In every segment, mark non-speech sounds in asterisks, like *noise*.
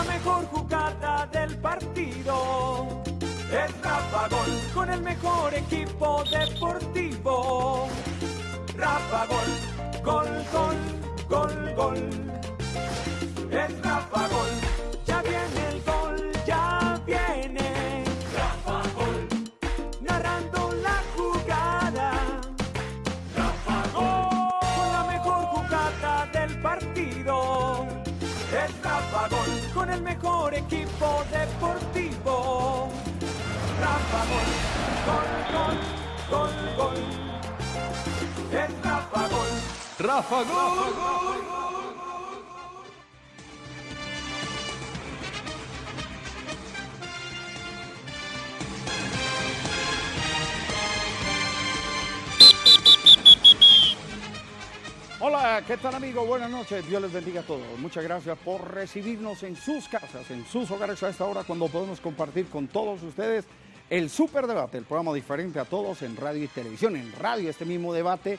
la mejor jugada del partido. Es Rafa Gol, con el mejor equipo deportivo. Rafa Gol, gol, gol, gol, gol. Equipo deportivo. Rafa Gol, gol, gol, gol, gol. Es Rafa Gol. Rafa Gol. Hola, ¿qué tal amigos? Buenas noches, Dios les bendiga a todos. Muchas gracias por recibirnos en sus casas, en sus hogares a esta hora cuando podemos compartir con todos ustedes el Superdebate, el programa diferente a todos en radio y televisión. En radio este mismo debate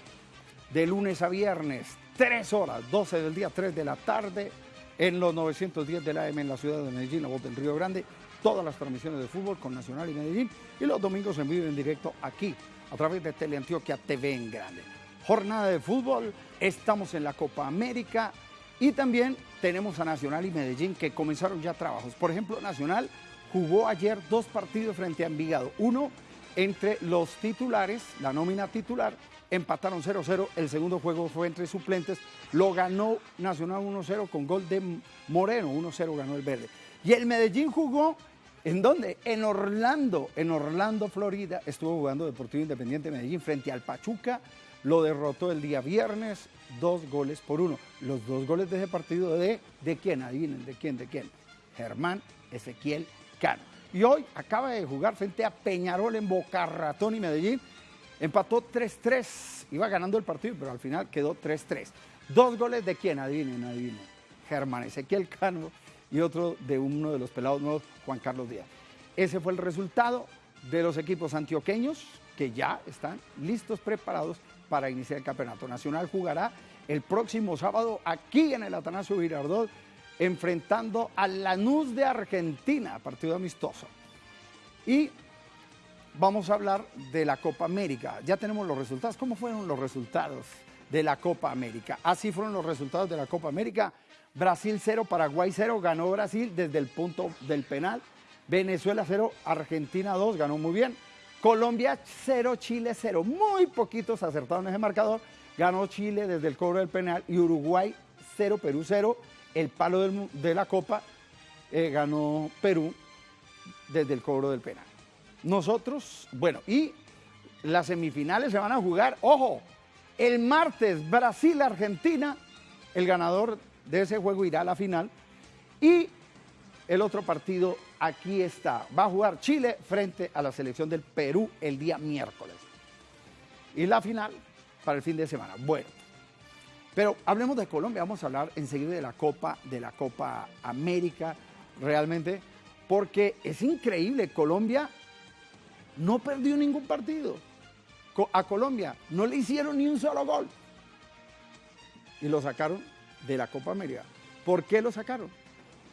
de lunes a viernes, 3 horas, 12 del día, 3 de la tarde, en los 910 de la AM en la ciudad de Medellín, la voz del Río Grande, todas las transmisiones de fútbol con Nacional y Medellín, y los domingos en vivo en directo aquí, a través de Teleantioquia TV en Grande. Jornada de fútbol, estamos en la Copa América y también tenemos a Nacional y Medellín que comenzaron ya trabajos. Por ejemplo, Nacional jugó ayer dos partidos frente a Envigado. Uno entre los titulares, la nómina titular, empataron 0-0. El segundo juego fue entre suplentes. Lo ganó Nacional 1-0 con gol de Moreno. 1-0 ganó el verde. Y el Medellín jugó, ¿en dónde? En Orlando. En Orlando, Florida. Estuvo jugando Deportivo Independiente de Medellín frente al Pachuca. Lo derrotó el día viernes, dos goles por uno. Los dos goles de ese partido de, ¿de quién? Adivinen, ¿de quién? ¿De quién? Germán Ezequiel Cano. Y hoy acaba de jugar frente a Peñarol en Boca Ratón y Medellín. Empató 3-3. Iba ganando el partido, pero al final quedó 3-3. Dos goles de quién? Adivinen, adivinen. Germán Ezequiel Cano y otro de uno de los pelados nuevos, Juan Carlos Díaz. Ese fue el resultado de los equipos antioqueños que ya están listos, preparados para iniciar el campeonato. Nacional jugará el próximo sábado aquí en el Atanasio Girardot enfrentando a Lanús de Argentina, partido amistoso. Y vamos a hablar de la Copa América. Ya tenemos los resultados. ¿Cómo fueron los resultados de la Copa América? Así fueron los resultados de la Copa América. Brasil 0, Paraguay 0, ganó Brasil desde el punto del penal. Venezuela 0, Argentina 2, ganó muy bien. Colombia 0, Chile 0. Muy poquitos acertaron ese marcador. Ganó Chile desde el cobro del penal y Uruguay 0, Perú 0. El palo de la Copa eh, ganó Perú desde el cobro del penal. Nosotros, bueno, y las semifinales se van a jugar, ojo, el martes Brasil-Argentina, el ganador de ese juego irá a la final. Y el otro partido aquí está. Va a jugar Chile frente a la selección del Perú el día miércoles. Y la final para el fin de semana. Bueno, pero hablemos de Colombia. Vamos a hablar enseguida de la Copa, de la Copa América, realmente, porque es increíble. Colombia no perdió ningún partido. A Colombia no le hicieron ni un solo gol. Y lo sacaron de la Copa América. ¿Por qué lo sacaron?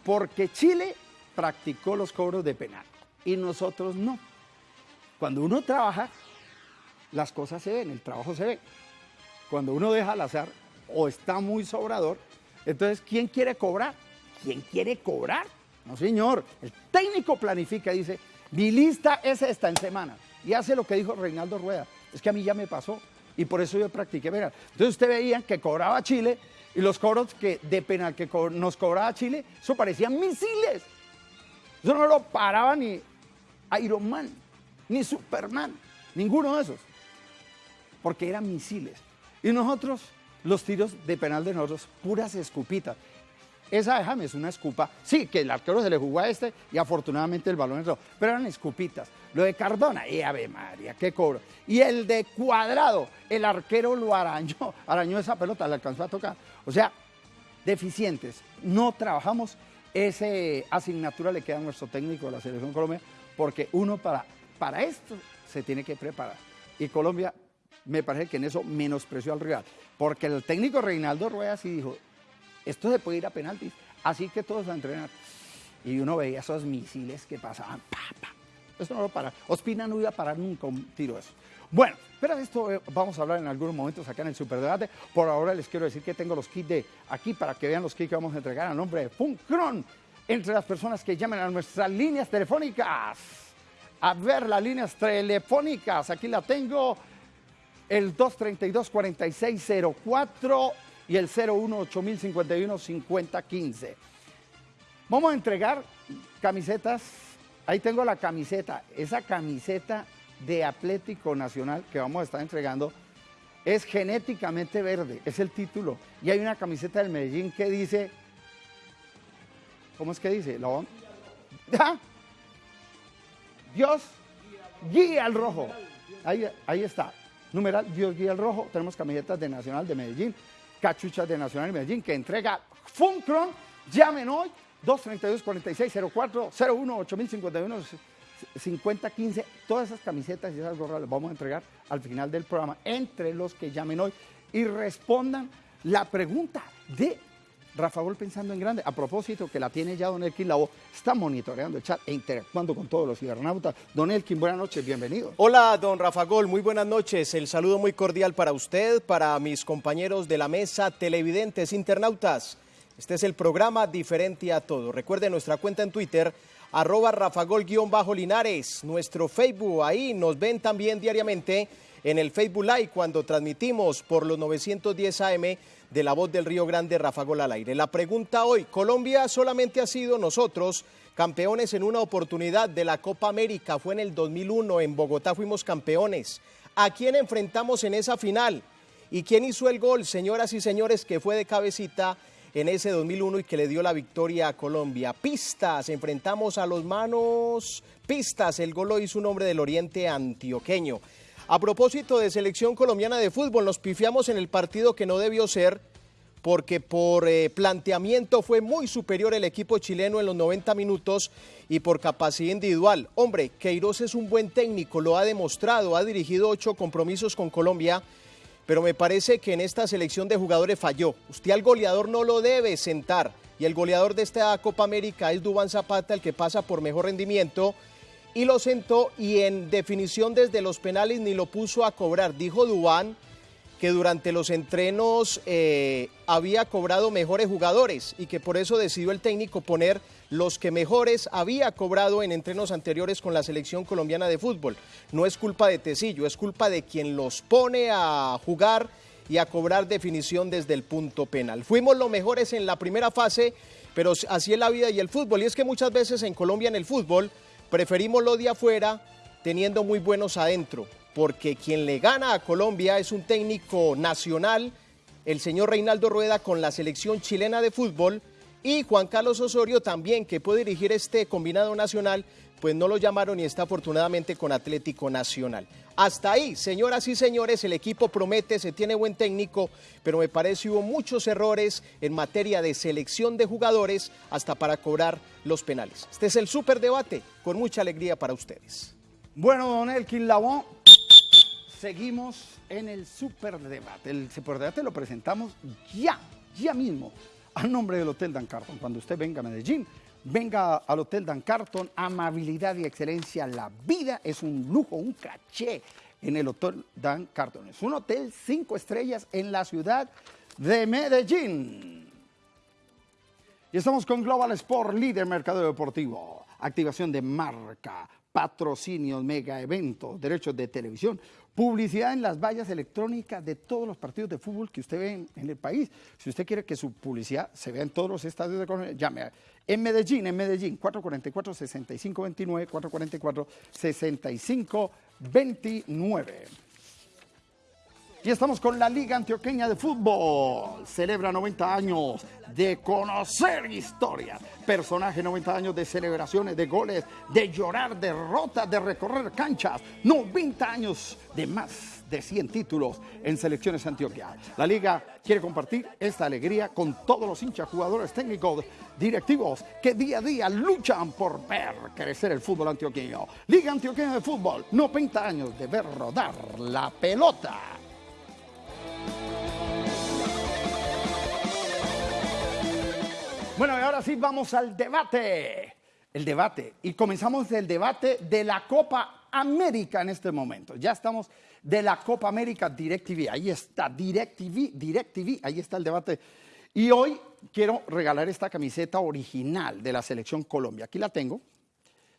Porque Chile practicó los cobros de penal y nosotros no. Cuando uno trabaja, las cosas se ven, el trabajo se ve. Cuando uno deja al azar o está muy sobrador, entonces, ¿quién quiere cobrar? ¿Quién quiere cobrar? No, señor. El técnico planifica y dice, mi lista es esta en semana. Y hace lo que dijo Reinaldo Rueda. Es que a mí ya me pasó y por eso yo practiqué penal. Entonces usted veía que cobraba Chile y los cobros que, de penal que nos cobraba Chile, eso parecían misiles. Eso no lo paraba ni Iron Man, ni Superman, ninguno de esos. Porque eran misiles. Y nosotros, los tiros de penal de nosotros, puras escupitas. Esa déjame es una escupa. Sí, que el arquero se le jugó a este y afortunadamente el balón entró. Pero eran escupitas. Lo de Cardona, y Ave María, qué cobro. Y el de Cuadrado, el arquero lo arañó, *laughs* arañó esa pelota, le alcanzó a tocar. O sea, deficientes. No trabajamos. Esa asignatura le queda a nuestro técnico de la Selección Colombia, porque uno para, para esto se tiene que preparar. Y Colombia, me parece que en eso menospreció al rival. Porque el técnico Reinaldo Rueda sí dijo, esto se puede ir a penaltis, así que todos a entrenar. y uno veía esos misiles que pasaban. Pa, pa. Eso no lo para. Ospina no iba a parar nunca un tiro eso. Bueno, pero esto eh, vamos a hablar en algunos momentos acá en el Superdebate. Por ahora les quiero decir que tengo los kits de aquí para que vean los kits que vamos a entregar a nombre de Funcron entre las personas que llamen a nuestras líneas telefónicas. A ver, las líneas telefónicas, aquí la tengo, el 232-4604 y el 018051-5015. Vamos a entregar camisetas, ahí tengo la camiseta, esa camiseta de Atlético Nacional que vamos a estar entregando es genéticamente verde, es el título. Y hay una camiseta del Medellín que dice, ¿cómo es que dice? ¿La *laughs* ¿Ah? Dios guía al rojo. Ahí, ahí está. Numeral Dios guía al rojo. Tenemos camisetas de Nacional de Medellín, cachuchas de Nacional de Medellín que entrega Funcron. Llamen hoy 232-4604, 01 8051 5015. Todas esas camisetas y esas gorras las vamos a entregar al final del programa entre los que llamen hoy y respondan la pregunta de Rafa Gol pensando en grande. A propósito, que la tiene ya Don Elkin Lavo, está monitoreando el chat e interactuando con todos los cibernautas. Don Elkin, buenas noches, bienvenido. Hola, don Rafa Gol, muy buenas noches. El saludo muy cordial para usted, para mis compañeros de la mesa, televidentes, internautas. Este es el programa Diferente a Todo. Recuerde nuestra cuenta en Twitter, arroba rafagol-linares, nuestro Facebook, ahí nos ven también diariamente en el Facebook Live cuando transmitimos por los 910 AM de la voz del Río Grande, Rafa Gol al aire. La pregunta hoy, Colombia solamente ha sido nosotros campeones en una oportunidad de la Copa América, fue en el 2001, en Bogotá fuimos campeones. ¿A quién enfrentamos en esa final? ¿Y quién hizo el gol, señoras y señores, que fue de cabecita en ese 2001 y que le dio la victoria a Colombia? Pistas, enfrentamos a los manos, pistas, el gol lo hizo un hombre del oriente antioqueño. A propósito de selección colombiana de fútbol, nos pifiamos en el partido que no debió ser porque por eh, planteamiento fue muy superior el equipo chileno en los 90 minutos y por capacidad individual. Hombre, Queiroz es un buen técnico, lo ha demostrado, ha dirigido ocho compromisos con Colombia, pero me parece que en esta selección de jugadores falló. Usted al goleador no lo debe sentar y el goleador de esta Copa América es Dubán Zapata, el que pasa por mejor rendimiento y lo sentó y en definición desde los penales ni lo puso a cobrar. Dijo Dubán que durante los entrenos eh, había cobrado mejores jugadores y que por eso decidió el técnico poner los que mejores había cobrado en entrenos anteriores con la selección colombiana de fútbol. No es culpa de Tecillo, es culpa de quien los pone a jugar y a cobrar definición desde el punto penal. Fuimos los mejores en la primera fase, pero así es la vida y el fútbol. Y es que muchas veces en Colombia en el fútbol Preferimos lo de afuera teniendo muy buenos adentro, porque quien le gana a Colombia es un técnico nacional, el señor Reinaldo Rueda con la selección chilena de fútbol y Juan Carlos Osorio también, que puede dirigir este combinado nacional, pues no lo llamaron y está afortunadamente con Atlético Nacional. Hasta ahí, señoras y señores, el equipo promete, se tiene buen técnico, pero me parece hubo muchos errores en materia de selección de jugadores hasta para cobrar los penales. Este es el superdebate, con mucha alegría para ustedes. Bueno, don Elkin Labón, seguimos en el superdebate. El superdebate lo presentamos ya, ya mismo, a nombre del Hotel Dan Carton. Cuando usted venga a Medellín, venga al Hotel Dan Carton, amabilidad y excelencia. La vida es un lujo, un caché en el Hotel Dan Carton. Es un hotel cinco estrellas en la ciudad de Medellín. Y estamos con Global Sport, líder mercado deportivo, activación de marca, patrocinios, mega eventos, derechos de televisión, publicidad en las vallas electrónicas de todos los partidos de fútbol que usted ve en, el país. Si usted quiere que su publicidad se vea en todos los estadios de Colombia, llame en Medellín, en Medellín, 444-6529, 444-6529. Y estamos con la Liga Antioqueña de Fútbol. Celebra 90 años de conocer historia. Personaje 90 años de celebraciones, de goles, de llorar derrotas, de recorrer canchas. 90 años de más de 100 títulos en selecciones Antioquia. La liga quiere compartir esta alegría con todos los hinchas, jugadores técnicos, directivos que día a día luchan por ver crecer el fútbol antioqueño. Liga Antioqueña de Fútbol, 90 años de ver rodar la pelota. Bueno, y ahora sí vamos al debate. el debate. Y comenzamos el debate de la Copa América en este momento. Ya estamos de la Copa América DirecTV. Ahí está, DirecTV, DirecTV, ahí está el debate. Y hoy quiero regalar esta camiseta original de la Selección Colombia. Aquí la tengo,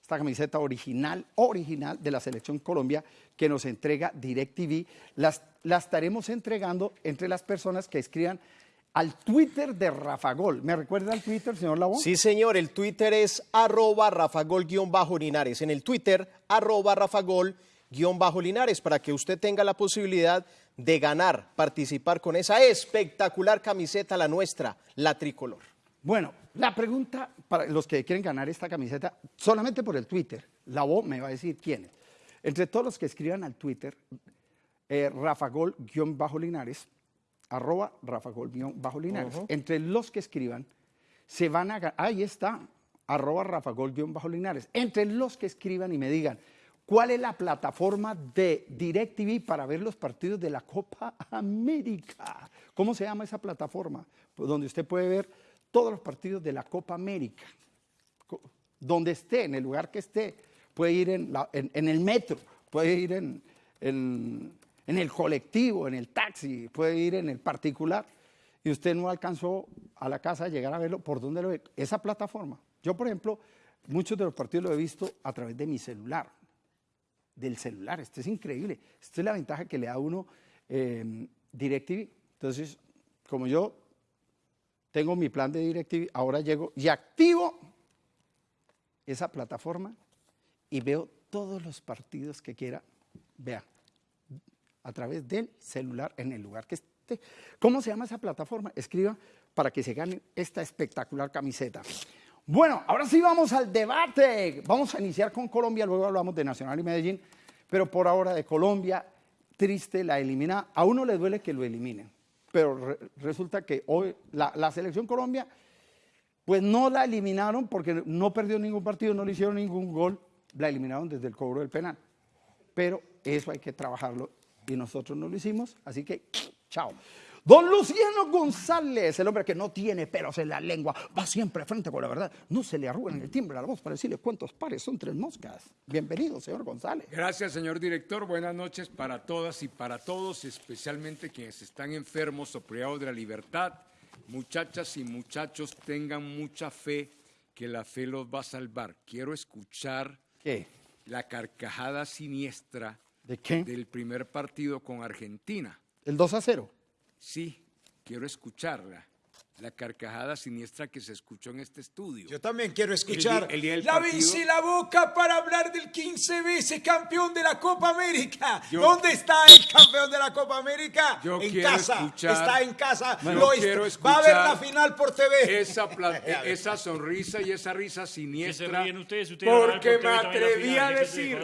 esta camiseta original, original de la Selección Colombia que nos entrega DirecTV. Las, la estaremos entregando entre las personas que escriban al Twitter de Rafa Gol. ¿Me recuerda el Twitter, señor Labón? Sí, señor, el Twitter es arroba rafagol-linares. En el Twitter, arroba rafagol-linares, para que usted tenga la posibilidad de ganar, participar con esa espectacular camiseta, la nuestra, la tricolor. Bueno, la pregunta para los que quieren ganar esta camiseta, solamente por el Twitter, la voz me va a decir quiénes. Entre todos los que escriban al Twitter, eh, rafagol-linares, arroba rafagol-linares. Entre los que escriban, se van a... Ahí está, arroba rafagol-linares. Entre los que escriban y me digan, ¿cuál es la plataforma de DirecTV para ver los partidos de la Copa América? ¿Cómo se llama esa plataforma? Donde usted puede ver todos los partidos de la Copa América. Donde esté, en el lugar que esté, puede ir en, el metro, puede ir en, en, el colectivo, en el taxi, puede ir en el particular. Y usted no alcanzó a la casa a llegar a verlo, ¿por dónde lo ve? Esa plataforma. Yo, por ejemplo, muchos de los partidos lo he visto a través de mi celular, del celular. Esto es increíble. Esta es la ventaja que le da uno eh, DirecTV. Entonces, como yo tengo mi plan de DirecTV, ahora llego y activo esa plataforma y veo todos los partidos que quiera, vea, a través del celular en el lugar que esté. ¿Cómo se llama esa plataforma? Escriba para que se gane esta espectacular camiseta. Bueno, ahora sí vamos al debate. Vamos a iniciar con Colombia, luego hablamos de Nacional y Medellín, pero por ahora de Colombia, triste, la elimina. A uno le duele que lo eliminen pero resulta que hoy la, selección Colombia, pues no la eliminaron porque no perdió ningún partido, no le hicieron ningún gol, la eliminaron desde el cobro del penal. Pero eso hay que trabajarlo y nosotros no lo hicimos, así que chao. Don Luciano González, el hombre que no tiene pelos en la lengua, va siempre frente con la verdad. No se le arruga en el timbre a la voz para decirle cuántos pares son tres moscas. Bienvenido, señor González. Gracias, señor director. Buenas noches para todas y para todos, especialmente quienes están enfermos o privados de la libertad. Muchachas y muchachos, tengan mucha fe que la fe los va a salvar. Quiero escuchar ¿Qué? la carcajada siniestra ¿De qué? del primer partido con Argentina. ¿El 2 a 0? Sí, quiero escucharla. La carcajada siniestra que se escuchó en este estudio. Yo también quiero escuchar. El día- el día del la partido- vencí la boca para hablar del 15 veces campeón de la Copa América. Yo- ¿Dónde está el campeón de la Copa América? Yo en quiero casa. escuchar- está en casa. Bueno, Lo quiero est- Va a ver escuchar la final por TV. Esa, pla- *laughs* esa sonrisa y esa risa siniestra. ustedes? Ustedes porque por me atreví a decir,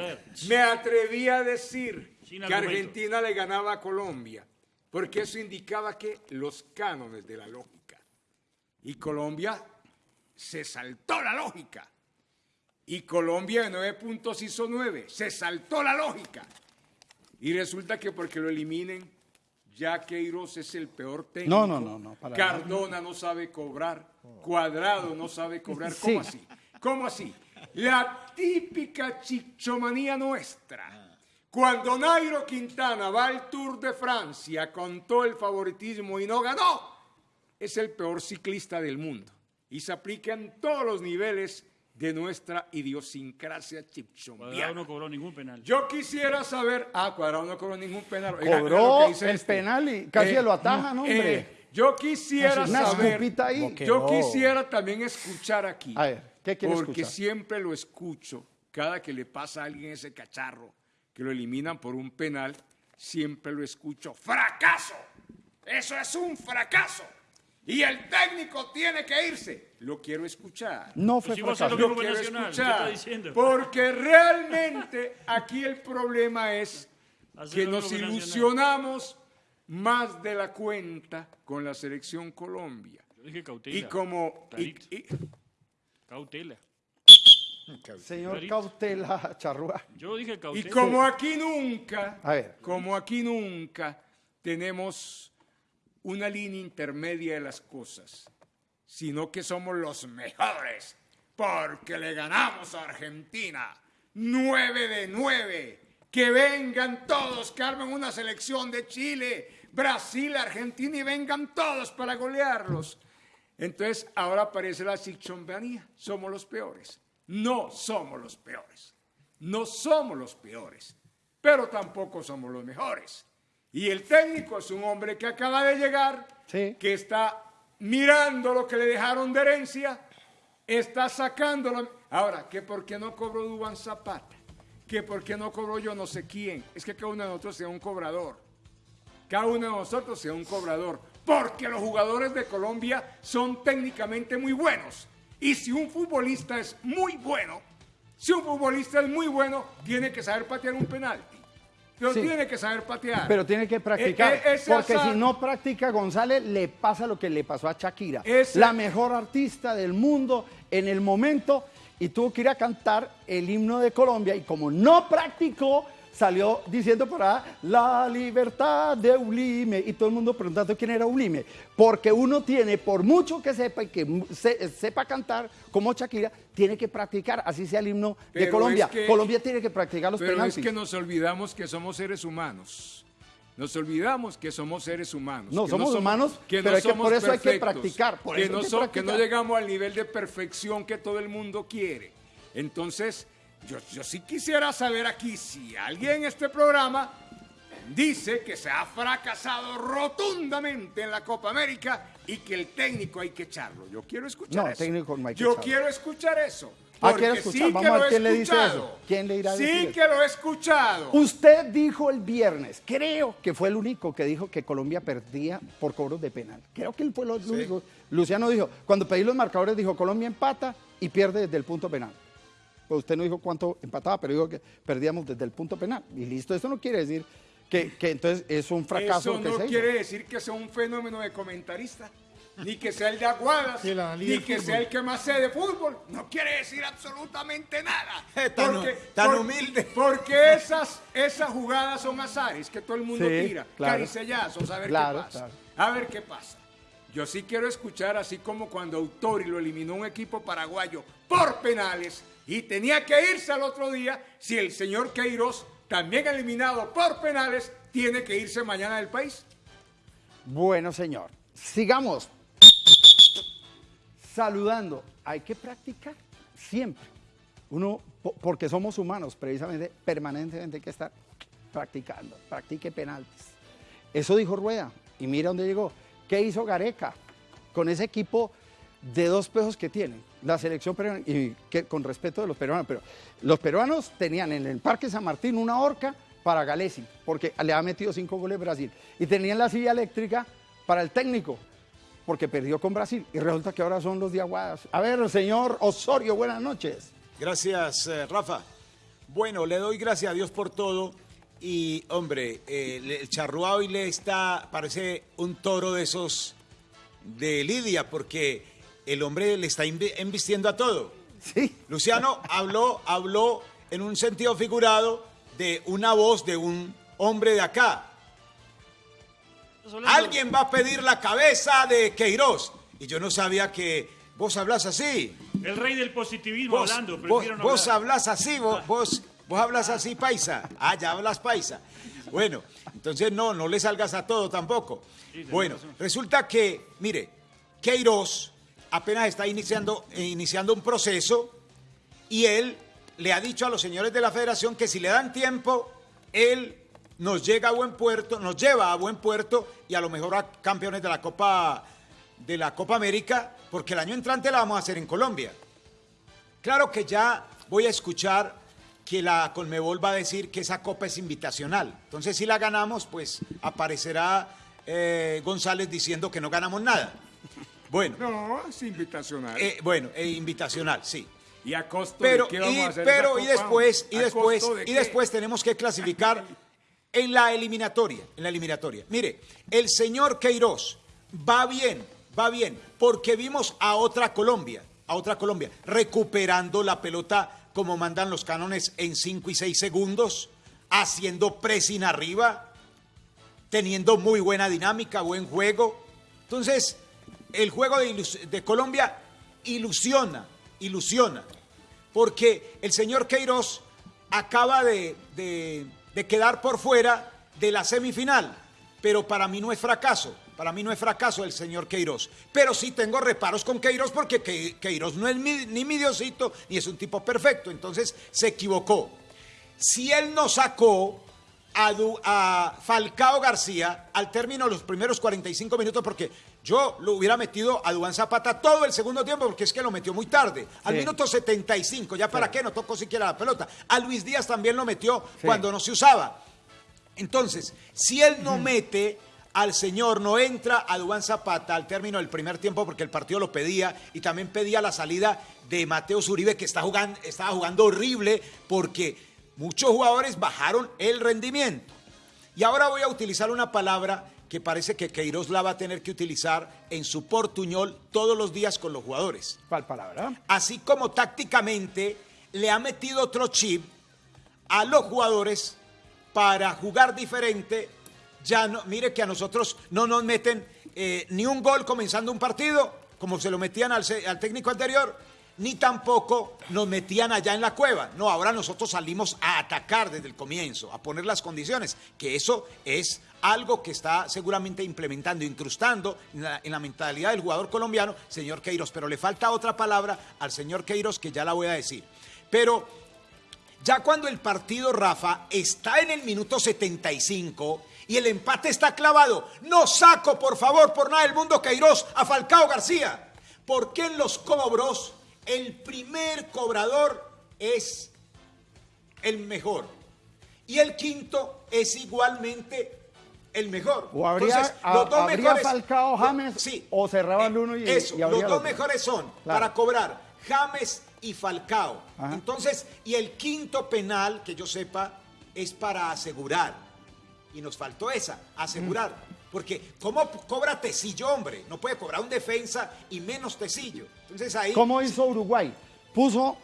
me atreví a decir que. Argentina le ganaba a Colombia, porque eso indicaba que los cánones de la lógica. Y Colombia se saltó la lógica. Y Colombia de nueve puntos hizo nueve. Se saltó la lógica. Y resulta que porque lo eliminen, ya Queiroz es el peor técnico. No, no, no, no, para. Cardona no sabe cobrar. Cuadrado no sabe cobrar. Sí. ¿Cómo así? ¿Cómo así? La típica chichomanía nuestra. Cuando Nairo Quintana va al Tour de Francia con todo el favoritismo y no ganó, es el peor ciclista del mundo. Y se aplica en todos los niveles de nuestra idiosincrasia Cuadrado chichombiana. no cobró ningún penal. Yo quisiera saber. Ah, Cuadrado no cobró ningún penal. Oiga, Cobró oiga lo que dice el este. penal y casi lo atajan, hombre. eh, yo quisiera Una saber. ahí. Que Yo no. quisiera también escuchar aquí. A ver, ¿qué quiere Porque escuchar? siempre lo escucho. Cada que le pasa a alguien ese cacharro, que lo eliminan por un penal, siempre lo escucho. ¡Fracaso! Eso es un fracaso. Y el técnico tiene que irse. Lo quiero escuchar. No fue Pues fracaso. lo quiero Nacional, ¿qué escuchar. Porque realmente aquí el problema es que nos ilusionamos más de la cuenta con la selección Colombia. Yo dije cautela. Y como... y- y- Cautela. Señor. Cautela Charrúa. Yo dije Y cautela. como aquí nunca, A ver. como aquí nunca tenemos una línea intermedia de las cosas, sino que somos los mejores, porque le ganamos a Argentina. 9 de 9. Que vengan todos, que armen una selección de Chile, Brasil, Argentina y vengan todos para golearlos. Entonces ahora aparece la sichombanía. Somos los peores. No somos los peores. No somos los peores. Pero tampoco somos los mejores. Y el técnico es un hombre que acaba de llegar, Sí. que está mirando lo que le dejaron de herencia, está sacándolo. Ahora, que por qué no cobró Dubán Zapata, que por qué no cobró yo no sé quién, es que cada uno de nosotros sea un cobrador. Cada uno de nosotros sea un cobrador, porque los jugadores de Colombia son técnicamente muy buenos. Y si un futbolista es muy bueno, si un futbolista es muy bueno, tiene que saber patear un penalti. Pero Sí. tiene que saber patear. Pero tiene que practicar, Eh, eh, porque azar- si no practica González, le pasa lo que le pasó a Shakira, Ese- la mejor artista del mundo en el momento, y tuvo que ir a cantar el himno de Colombia, y como no practicó, salió diciendo por ahí, la libertad de Ulime, y todo el mundo preguntando quién era Ulime, porque uno tiene, por mucho que sepa y que se- sepa cantar como Shakira, tiene que practicar, así sea el himno de Colombia. es que- Colombia tiene que practicar los Pero penaltis. es que nos olvidamos que somos seres humanos. Nos olvidamos que somos seres humanos. No, que somos humanos, pero hay que- por eso hay que practicar, por que, eso hay que que no llegamos al nivel de perfección que todo el mundo quiere. Entonces, yo, yo sí quisiera saber aquí si alguien en este programa dice que se ha fracasado rotundamente en la Copa América y que el técnico hay que echarlo. Yo quiero escuchar No, eso. técnico no hay que Yo echarlo. quiero escuchar eso. Ah, Porque ¿quiere sí escuchar? Vamos a ver quién le dice eso. ¿Quién le irá a Sí decir que lo he escuchado. Usted dijo el viernes, creo que fue el único que dijo que Colombia perdía por cobros de penal. Creo que él fue el único. Luciano dijo, cuando pedí los marcadores, dijo Colombia empata y pierde desde el punto penal. Pues usted no dijo cuánto empataba, pero dijo que perdíamos desde el punto penal. Y listo, eso no quiere decir que, que entonces es un fracaso Eso que no se hizo. quiere decir que sea un fenómeno de comentarista, ni que sea el de Aguadas, Sí, ni que sea el que más sé de fútbol. No quiere decir absolutamente nada. *laughs* Tan hu- tan humilde. Porque esas, esas jugadas son azares que todo el mundo Sí, tira. claro. Caricellazos, a ver Claro, qué pasa. claro. A ver qué pasa. Yo sí quiero escuchar, así como cuando Autori lo eliminó un equipo paraguayo por penales y tenía que irse al otro día, si el señor Queiroz, también eliminado por penales, tiene que irse mañana del país. Bueno, señor, sigamos saludando. Hay que practicar siempre. Uno, po- porque somos humanos, precisamente, permanentemente hay que estar practicando. Practique penaltis. Eso dijo Rueda. Y mira dónde llegó. ¿Qué hizo Gareca con ese equipo de dos pesos que tienen? La selección peruana, y con respeto de los peruanos, pero los peruanos tenían en el Parque San Martín una horca para Galesi, porque le ha metido cinco goles Brasil. Y tenían la silla eléctrica para el técnico, porque perdió con Brasil. Y resulta que ahora son los de Aguadas. A ver, señor Osorio, buenas noches. Gracias, eh, Rafa. Bueno, le doy gracias a Dios por todo. Y, hombre, eh, el charrúa hoy le está, parece un toro de esos de Lidia, porque el hombre le está embistiendo a todo. Sí. Luciano habló, habló en un sentido figurado de una voz de un hombre de acá. Alguien va a pedir la cabeza de Queiroz. Y yo no sabía que vos hablas así. El rey del positivismo Vos, hablando, vos, no vos hablas así, vos, vos, vos hablas así, paisa. Ah, ya hablas paisa. Bueno, entonces no, no le salgas a todo tampoco. Bueno, razón. resulta que, mire, Queiroz apenas está iniciando, eh, iniciando un proceso y él le ha dicho a los señores de la federación que si le dan tiempo, él nos llega a buen puerto, nos lleva a buen puerto y a lo mejor a campeones de la Copa de la Copa América, porque el año entrante la vamos a hacer en Colombia. Claro que ya voy a escuchar que la Colmebol va a decir que esa copa es invitacional. Entonces, si la ganamos, pues aparecerá eh, González diciendo que no ganamos nada. Bueno, No, es invitacional. eh, bueno, eh, invitacional, sí. ¿Y a costo Pero, de qué vamos y, a hacer pero, y después, y ¿A después, de y qué? después tenemos que clasificar *laughs* en la eliminatoria, en la eliminatoria. Mire, el señor Queiroz va bien, va bien, porque vimos a otra Colombia, a otra Colombia, recuperando la pelota como mandan los cánones en 5 y 6 segundos, haciendo pressing arriba, teniendo muy buena dinámica, buen juego. Entonces, el juego de, Colombia ilusiona, ilusiona, porque el señor Queiroz acaba de, de- de quedar por fuera de la semifinal, pero para mí no es fracaso. Para mí no es fracaso el señor Queiroz. Pero sí tengo reparos con Queiroz porque Que- Queiroz no es ni mi diosito ni es un tipo perfecto. Entonces se equivocó. Si él no sacó a Falcao García al término de los primeros 45 minutos, porque yo lo hubiera metido a Duan Zapata todo el segundo tiempo, porque es que lo metió muy tarde. Al Sí. minuto 75, ya para qué, no tocó siquiera la pelota. A Luis Díaz también lo metió Sí. cuando no se usaba. Entonces, si él no mete al señor, no entra a Dubán Zapata al término del primer tiempo porque el partido lo pedía y también pedía la salida de Mateo Zuribe que está jugando, estaba jugando horrible porque muchos jugadores bajaron el rendimiento. Y ahora voy a utilizar una palabra que parece que Queiroz la va a tener que utilizar en su portuñol todos los días con los jugadores ¿Cuál palabra? así como tácticamente le ha metido otro chip a los jugadores para jugar diferente. Ya no, mire que a nosotros no nos meten eh, ni un gol comenzando un partido, como se lo metían al, técnico anterior, ni tampoco nos metían allá en la cueva. No, ahora nosotros salimos a atacar desde el comienzo, a poner las condiciones, que eso es algo que está seguramente implementando, incrustando en la, en la mentalidad del jugador colombiano, señor Queiroz. Pero le falta otra palabra al señor Queiroz que ya la voy a decir. Pero ya cuando el partido, Rafa, está en el minuto 75 y el empate está clavado, no saco, por favor, por nada del mundo, Queiroz a Falcao García. Porque en los cobros el primer cobrador es el mejor y el quinto es igualmente el mejor. O habría, Entonces, a- los dos habría mejores- Falcao James Sí. o cerraba el Eh, uno y, eso, y los dos mejores son Claro. para cobrar James y Falcao. Ajá. Entonces, y el quinto penal, que yo sepa, es para asegurar. Y nos faltó esa, asegurar. Mm. Porque, ¿cómo cobra Tecillo, hombre? No puede cobrar un defensa y menos Tecillo. Entonces ahí. ¿Cómo hizo Uruguay? Puso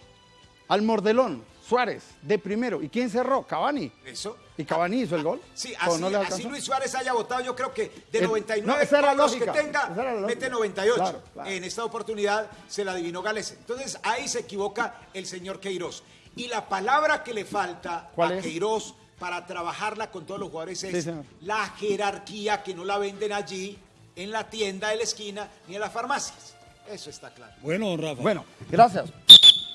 al Mordelón, Suárez, de primero. ¿Y quién cerró? Cavani. Eso. ¿Y Cavani hizo el gol? Sí, ¿O así, no? Luis Suárez haya votado, yo creo que de Eh, 99 no, esa era la cobros que lógica, tenga, mete 98. Claro, claro. En esta oportunidad se la adivinó Gales. Entonces ahí se equivoca el señor Queiroz. Y la palabra que le falta ¿Cuál a es? Queiroz para trabajarla con todos los jugadores es la jerarquía que no la venden allí en la tienda de la esquina ni en las farmacias. Eso está claro. Bueno, don Rafa. Bueno, gracias.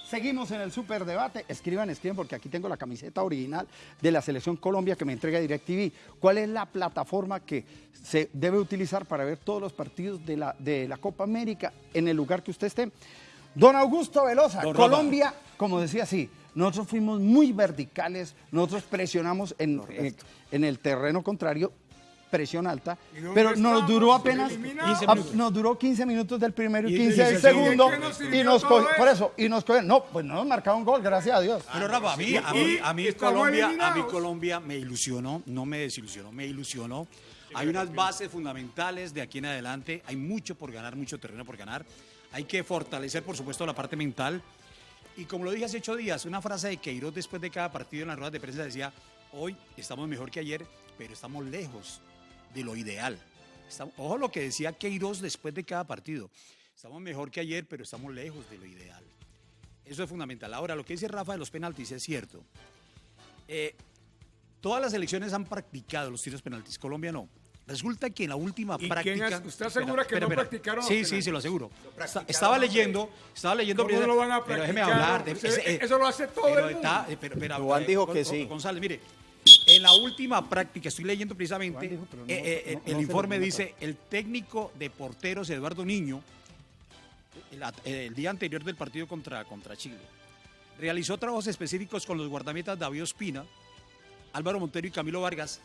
Seguimos en el superdebate. Escriban, escriban, porque aquí tengo la camiseta original de la Selección Colombia que me entrega DirecTV. ¿Cuál es la plataforma que se debe utilizar para ver todos los partidos de la, de la Copa América en el lugar que usted esté? Don Augusto Velosa, Don. Colombia, como decía así, nosotros fuimos muy verticales, nosotros presionamos en, en- en el terreno contrario, presión alta, ¿Y dónde pero nos estamos? duró apenas, a- nos duró 15 minutos del primero y Y 15 del segundo, ¿de qué nos sirvió y nos cogió, por eso? y nos cogió, no, pues no nos marcaron gol, gracias a Dios. Pero Rafa, a mí, a mí, a mí Colombia, a mí. Colombia me ilusionó, no me desilusionó, me ilusionó. Hay unas bases fundamentales de aquí en adelante, hay mucho por ganar, mucho terreno por ganar. Hay que fortalecer, por supuesto, la parte mental. Y como lo dije hace ocho días, una frase de Queiroz después de cada partido en las ruedas de prensa decía, hoy estamos mejor que ayer, pero estamos lejos de lo ideal. Estamos- ojo lo que decía Queiroz después de cada partido. Estamos mejor que ayer, pero estamos lejos de lo ideal. Eso es fundamental. Ahora, lo que dice Rafa de los penaltis es cierto. Eh, todas las elecciones han practicado los tiros penaltis, Colombia no. Resulta que en la última ¿Y práctica. quién usted asegura que no practicaron Sí, sí, se lo aseguro. Estaba leyendo, estaba leyendo. ¿Cómo primero- lo van a pero déjeme hablar. de- Usted- eso lo hace todo el mundo. eh, pero- pero- Duván eh, dijo que sí. González, mire, en la última práctica, estoy leyendo precisamente, dijo, no- eh, eh, no- el informe dice, el técnico de porteros Eduardo Niño, el, at- el día anterior del partido contra, contra Chile, realizó trabajos específicos con los guardametas David Ospina, Álvaro Montero y Camilo Vargas,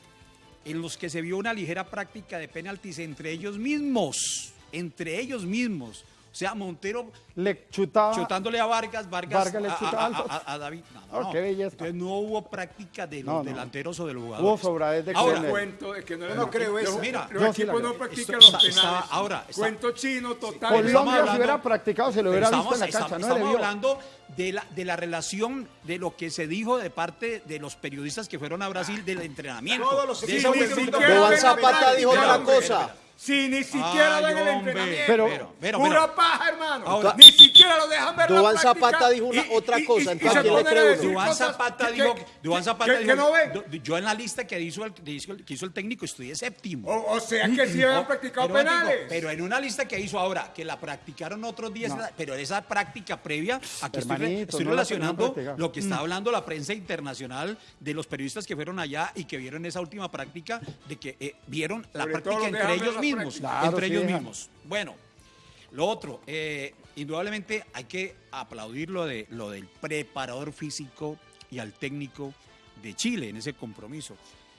en los que se vio una ligera práctica de penaltis entre ellos mismos, entre ellos mismos. O sea, Montero Le chutaba. chutándole a Vargas, Vargas, Vargas le a- chutaba a, a- a- a David. No, Oh, no, no. qué belleza. Entonces no hubo práctica de los No, no. delanteros o de los Hubo jugadores. sobradez de Ahora, cuento de que no, no creo eso. Mira, los yo sí equipos no practican Esto- los está- penales. está- ahora, está- cuento chino total. estamos Colombia si hablando- hubiera practicado se lo hubiera Estamos, visto en la estamos- cancha, estamos vio. hablando de la, de la relación de lo que se dijo de parte de los periodistas que fueron a Brasil del entrenamiento. Todos los De equipos siquiera Duván ven Zapata dijo otra cosa. Si ni siquiera Ay, ven el hombre. entrenamiento. Pero- pero, pero, Pura paja, hermano. Ahora- ni siquiera lo dejan ver la Duván Zapata dijo una- otra cosa, entonces, ¿quién le decir Duván Zapata que- dijo, que- Duván Zapata que- dijo, que no ven. yo en la lista que hizo el, que hizo, que hizo el técnico estudié séptimo. O, o sea que sí habían No, practicado pero, digo, penales. pero en una lista que hizo ahora, que la practicaron otros días, pero esa práctica previa, aquí estoy, estoy no la relacionando lo que está hablando la prensa internacional de los periodistas que fueron allá y que vieron esa última práctica, de que eh, vieron la práctica entre ellos la mismos. práctica. Claro, entre sí ellos mismos. Bueno, lo otro, eh, indudablemente hay que aplaudir lo, de, lo del preparador físico y al técnico de Chile en ese compromiso.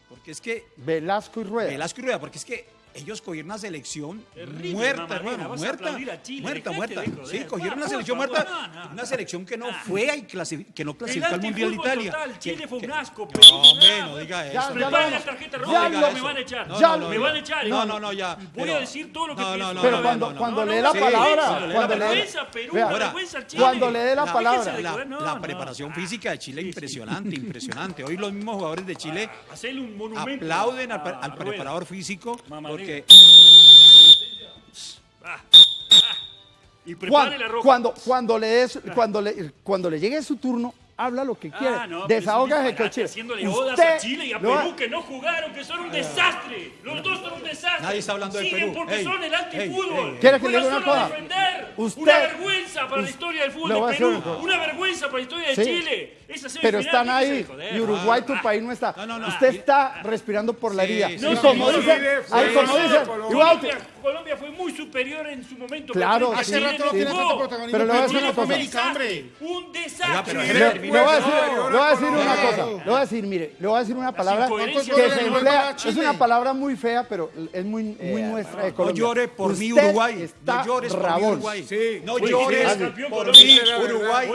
Porque es que Velasco y Rueda. Velasco y Rueda, porque es que ellos cogieron una selección Terrible, muerta, hermano, muerta, aplaudir a Chile, muerta, muerta. Sí, cogieron una Ah, selección muerta, no, no. una selección que no fue y que no clasificó al Mundial de Italia. total, Que- Chile fue un que- asco. No, hombre, nada. no diga Ya, eso. Preparen lo- me van a echar. No, Ya no, lo- no, me van a echar. No, no, no, ya. Voy pero- a decir todo lo que no, no, pienso. no, Pero no, cuando, no, no, cuando no, lee no, la palabra, cuando le dé la La- palabra, La, No, no. preparación física de Chile impresionante, impresionante. Hoy los mismos jugadores de Chile monumento. aplauden al, preparador físico. Porque. Y prepare la Cuando, roja. cuando, cuando, le des- cuando, le, cuando le llegue su turno, habla lo que quiera. Ah, no, es un Desahógase disparate con Chile. Haciéndole odas Usted a Chile y a Perú que no jugaron, que son un desastre. Los dos son un desastre. Nadie está hablando de Siguen Perú. porque Ey, son el antifútbol. ¿Quiere que le diga una cosa? Usted- una vergüenza para la historia del fútbol de Perú. una vergüenza para la historia de Sí. Chile. Esa Pero están ahí y Uruguay, tu Ah, país no está. No, no, no. Usted está respirando por la herida. y como no, no, no, como no, Colombia, fue muy superior en su momento. Claro, Chile sí. no tiene jugó. tanto protagonismo, pero le voy a decir una cosa. desastre, Un desastre. Le, voy a decir, una cosa. Le voy a decir, mire, le voy a decir una palabra que se emplea. Es una palabra muy fea, pero es muy, muy nuestra de no llore por mí Uruguay, Está no llores por mí. Uruguay. Sí. No llores por Colombia. mí Uruguay.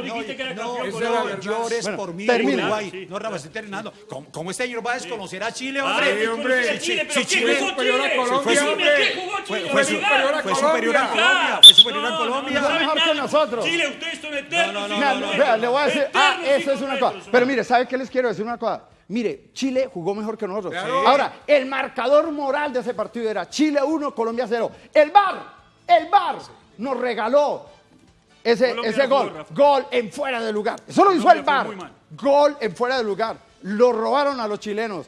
No, llores por mí termina. Uruguay. Sí. No, Rafa, estoy terminando. ¿Cómo, cómo este señor va a desconocer a Chile, Ah, hombre? sí, hombre. Chile, Chile, pero Sí, ¿qué Chile jugó superior a Chile? Colombia, Decime, hombre. ¿qué jugó Fue, Chile? Fue Olvidar. superior a fue superior a Colombia. Fue superior a Colombia. no, no, Mejor que nosotros. Chile, ustedes son eternos. No, no, vea, le voy a decir, ah, eso es una cosa. Pero mire, ¿sabe qué les quiero decir una cosa? Mire, Chile jugó mejor que nosotros. Claro. Ahora, el marcador moral de ese partido era Chile 1, Colombia 0. El VAR, el VAR nos regaló ese, ese jugó, gol. Gol en fuera de lugar. Eso lo hizo el VAR. Gol en fuera de lugar. Lo robaron a los chilenos.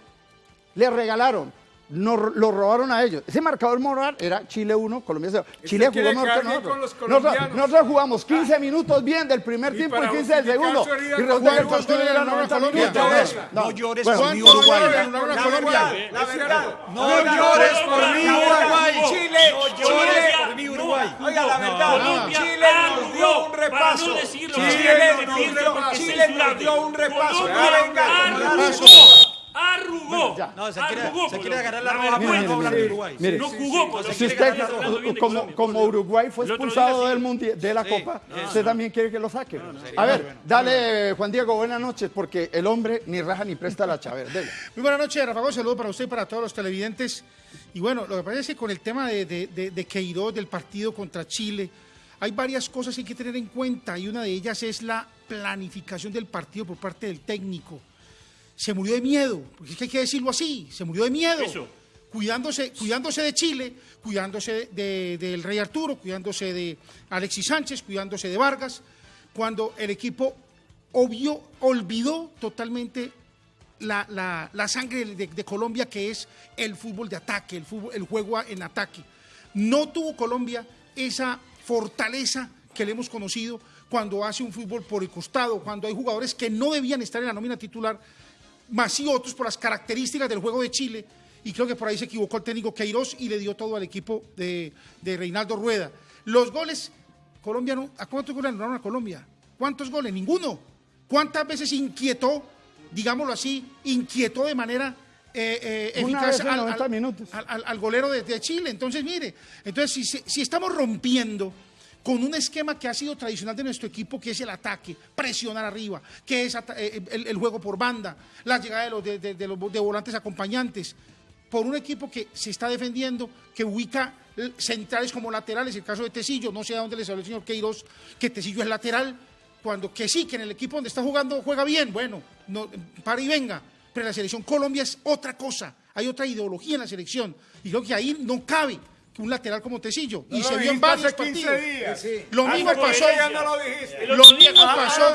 Le regalaron. Nos, lo robaron a ellos. Ese marcador moral era Chile 1, Colombia 0. Chile jugó mejor que nosotros. con los nosotros. colombianos. nosotros jugamos 15 minutos bien del primer Y tiempo y para 15 del segundo. su herida, Y resulta que el ¿cuántos partido goles era le 90 ganaron a minutos. Colombia? No llores por mí, ¿cuántos Uruguay. La verdad, la verdad. No llores Colombia, por mí, Colombia, Uruguay. Chile, No Chile, por no Uruguay. Oiga, la verdad, Chile nos dio un repaso. Chile Chile nos dio un repaso. dio un repaso. Arrugó. No, se quiere, Arrugó, se quiere agarrar la roja para vergüenza. no hablar de Uruguay. Mire, no sí, jugó. Si Quiere usted, como, como Dios. Uruguay fue expulsado del mundial, de la Sí, Copa, usted también quiere que lo saque. A ver, dale, Juan Diego, buenas noches, porque el hombre ni raja ni presta la chaver. Dele. Muy buenas noches, Rafa Gómez, saludo para usted y para todos los televidentes. Y bueno, lo que pasa es que con el tema de, de, de, de Queiroz, del partido contra Chile, hay varias cosas que hay que tener en cuenta y una de ellas es la planificación del partido por parte del técnico. Se murió de miedo, porque es que hay que decirlo así, se murió de miedo. Eso. Cuidándose, cuidándose de Chile, cuidándose de- del Rey Arturo, cuidándose de Alexis Sánchez, cuidándose de Vargas, cuando el equipo obvio, olvidó totalmente la, la- la sangre de, de Colombia, que es el fútbol de ataque, el, fútbol, el juego en ataque. No tuvo Colombia esa fortaleza que le hemos conocido cuando hace un fútbol por el costado, cuando hay jugadores que no debían estar en la nómina titular, más y otros por las características del juego de Chile. Y creo que por ahí se equivocó el técnico Queiroz y le dio todo al equipo de, de Reinaldo Rueda. Los goles, Colombia no, ¿a cuántos goles anularon a Colombia? ¿Cuántos goles? Ninguno. ¿Cuántas veces inquietó, digámoslo así, inquietó de manera eh, eh, Una eficaz vez en 90 minutos. al- al- al golero de, de Chile? Entonces, mire, entonces si- si estamos rompiendo con un esquema que ha sido tradicional de nuestro equipo, que es el ataque, presionar arriba, que es ata- eh, el, juego por banda, la llegada de los, volantes acompañantes, por un equipo que se está defendiendo, que ubica eh, centrales como laterales, el caso de Tecillo, no sé a dónde les habló el señor Queiroz, que Tecillo es lateral, cuando que sí, que en el equipo donde está jugando juega bien, bueno, no, para y venga, pero la selección Colombia es otra cosa, hay otra ideología en la selección, y creo que ahí no cabe un lateral como Tecillo. y se vio en varios hace 15 partidos. días. Sí. Lo mismo 15 pasó. no lo dijiste. Mismo pasó.